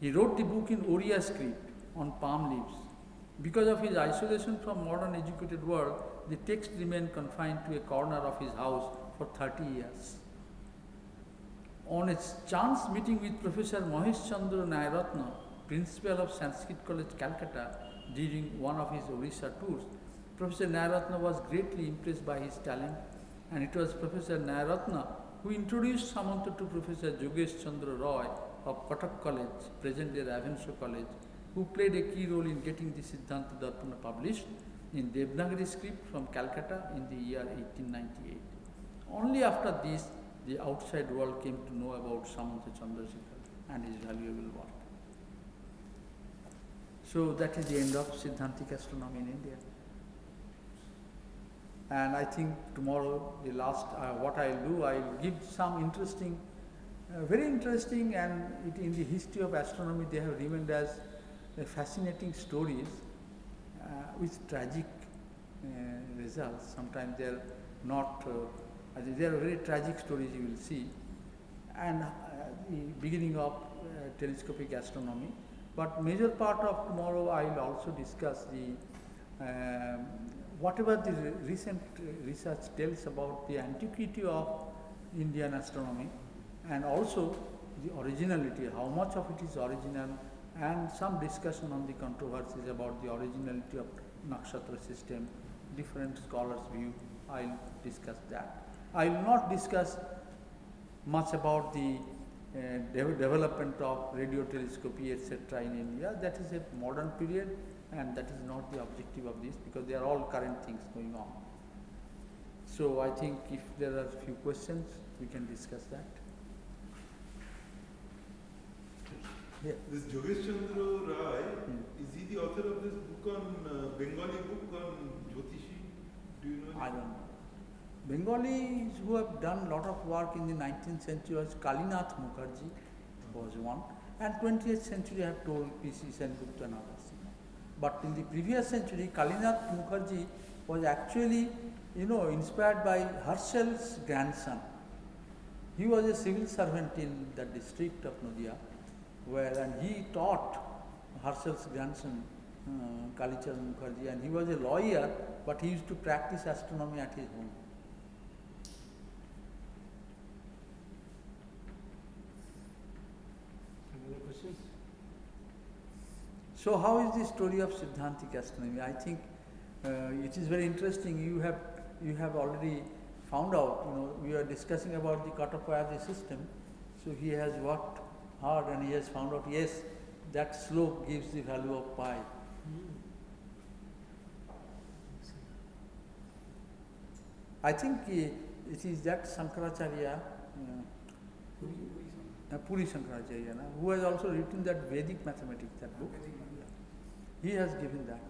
He wrote the book in Oriya script on palm leaves. Because of his isolation from modern educated world, the text remained confined to a corner of his house for 30 years. On a chance meeting with Professor Mahesh Chandra Nyayaratna, principal of Sanskrit College, Calcutta, during one of his Orissa tours, Professor Nyayaratna was greatly impressed by his talent, and it was Professor Nyayaratna who introduced Samanta to Professor Jogesh Chandra Roy of Cuttack College, present-day Ravenshaw College, who played a key role in getting the Siddhanta Darpana published in Devanagari script from Calcutta in the year 1898. Only after this, the outside world came to know about Samanta Chandrasekhar and his valuable work. So that is the end of Siddhantic astronomy in India. And I think tomorrow, the last, uh, what I'll do, I'll give some interesting, uh, very interesting, and it, in the history of astronomy, they have remained as fascinating stories uh, with tragic uh, results. Sometimes they're not, uh, they are very tragic stories you will see. And uh, the beginning of telescopic astronomy. But major part of tomorrow I will also discuss the um, whatever the recent uh, research tells about the antiquity of Indian astronomy and also the originality, how much of it is original and some discussion on the controversies about the originality of nakshatra system, different scholars' view. I'll discuss that. I will not discuss much about the uh, de- development of radio telescopy, etc. in India. That is a modern period, and that is not the objective of this because they are all current things going on. So I think if there are a few questions, we can discuss that. Yeah. This Jogesh Chandra Rai, Hmm. is he the author of this book on uh, Bengali book on Jyotishi? Do you know? I don't know. Bengalis who have done a lot of work in the 19th century was Kalinath Mukherjee was one, and 20th century I have told P.C. Sengupta and others. But in the previous century, Kalinath Mukherjee was actually, you know, inspired by Herschel's grandson. He was a civil servant in the district of Nadia, where and he taught Herschel's grandson, uh, Kalichand Mukherjee, and he was a lawyer, but he used to practice astronomy at his home. Any other questions? So, how is the story of Siddhantic astronomy? I think uh, it is very interesting. You have you have already found out. You know, we are discussing about the Katapayadi system. So he has worked hard and he has found out. Yes, that sloka gives the value of pi. I think uh, it is that Sankaracharya, uh, uh, Puri Sankaracharya, na, who has also written that Vedic mathematics, that book. He has given that.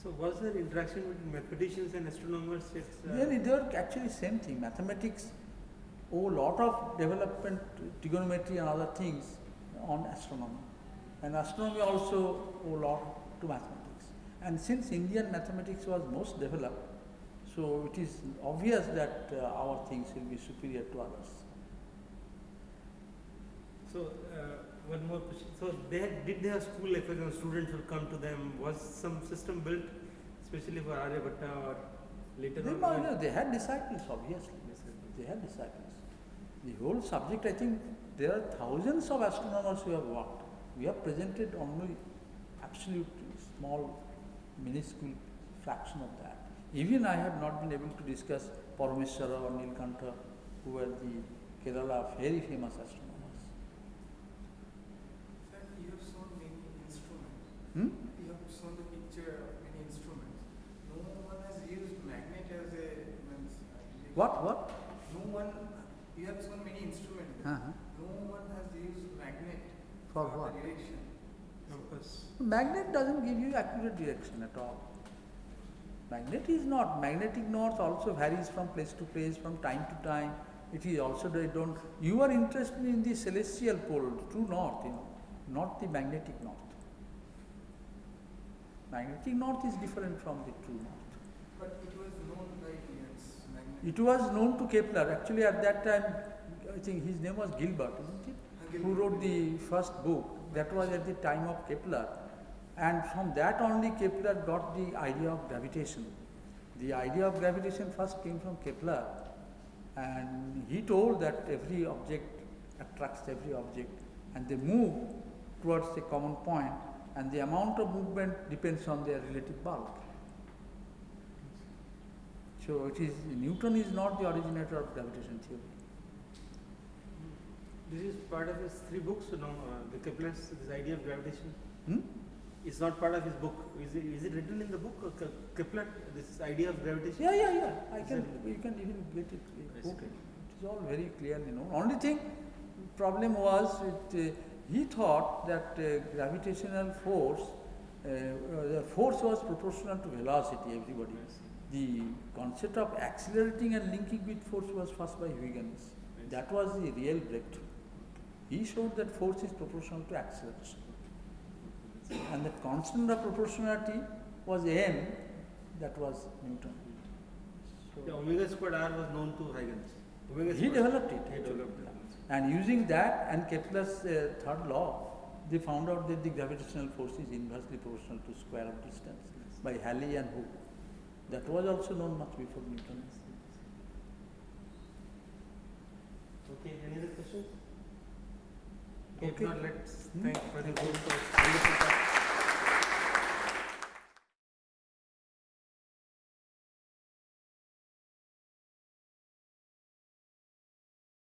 So was there interaction between mathematicians and astronomers? It's, uh, Really, they are actually same thing. Mathematics owe a lot of development, trigonometry and other things on astronomy. And astronomy also owe a lot to mathematics. And since Indian mathematics was most developed, so it is obvious that uh, our things will be superior to others. So, uh, one more question. So, they had, did they have school, like, for example, students would come to them? Was some system built especially for Aryabhatta or later They, on? no, they had disciples, obviously. They had disciples. The whole subject, I think, there are thousands of astronomers who have worked. We have presented only absolute small, minuscule fraction of that. Even I have not been able to discuss Parameshwara or Nilkantha, who were the Kerala very famous astronomers. Sir, you have shown many instruments. Hmm? You have shown the picture of many instruments. No one has used magnet as a means. uh, What, what? No one. You have shown many instruments. Uh-huh. No one has used magnet For the what? direction. Compass. Magnet doesn't give you accurate direction at all. Magnet is not. Magnetic north also varies from place to place, from time to time. It is also they don't. You are interested in the celestial pole, true north, you know, not the magnetic north. Magnetic north is different from the true north. But it was known by its magnet. It was known to Kepler. Actually, at that time, I think his name was Gilbert, isn't it? Who wrote the first book? That was at the time of Kepler. And from that only Kepler got the idea of gravitation. The idea of gravitation first came from Kepler. And he told that every object attracts every object and they move towards a common point and the amount of movement depends on their relative bulk. So it is Newton is not the originator of gravitation theory. This is part of his three books, you know, uh, the Kepler's, this idea of gravitation. Hmm? It's not part of his book. Is it, is it written in the book, Ke- Kepler, this idea of gravitation? Yeah, yeah, yeah. I Is can. You can even get it. uh, I It is all very clearly known. Only thing, problem was it, uh, he thought that uh, gravitational force, uh, uh, the force was proportional to velocity. Everybody. The concept of accelerating and linking with force was first by Huygens. That was the real breakthrough. He showed that force is proportional to acceleration. And the constant of proportionality was m, that was Newton. So omega squared r was known to Huygens. Omega he developed it. He developed it. And using that and Kepler's uh, third law, they found out that the gravitational force is inversely proportional to square of distance by Halley and Hooke. That was also known much before Newton. Okay, any other questions? Okay, if not, let's Hmm. thank for wonderful talk.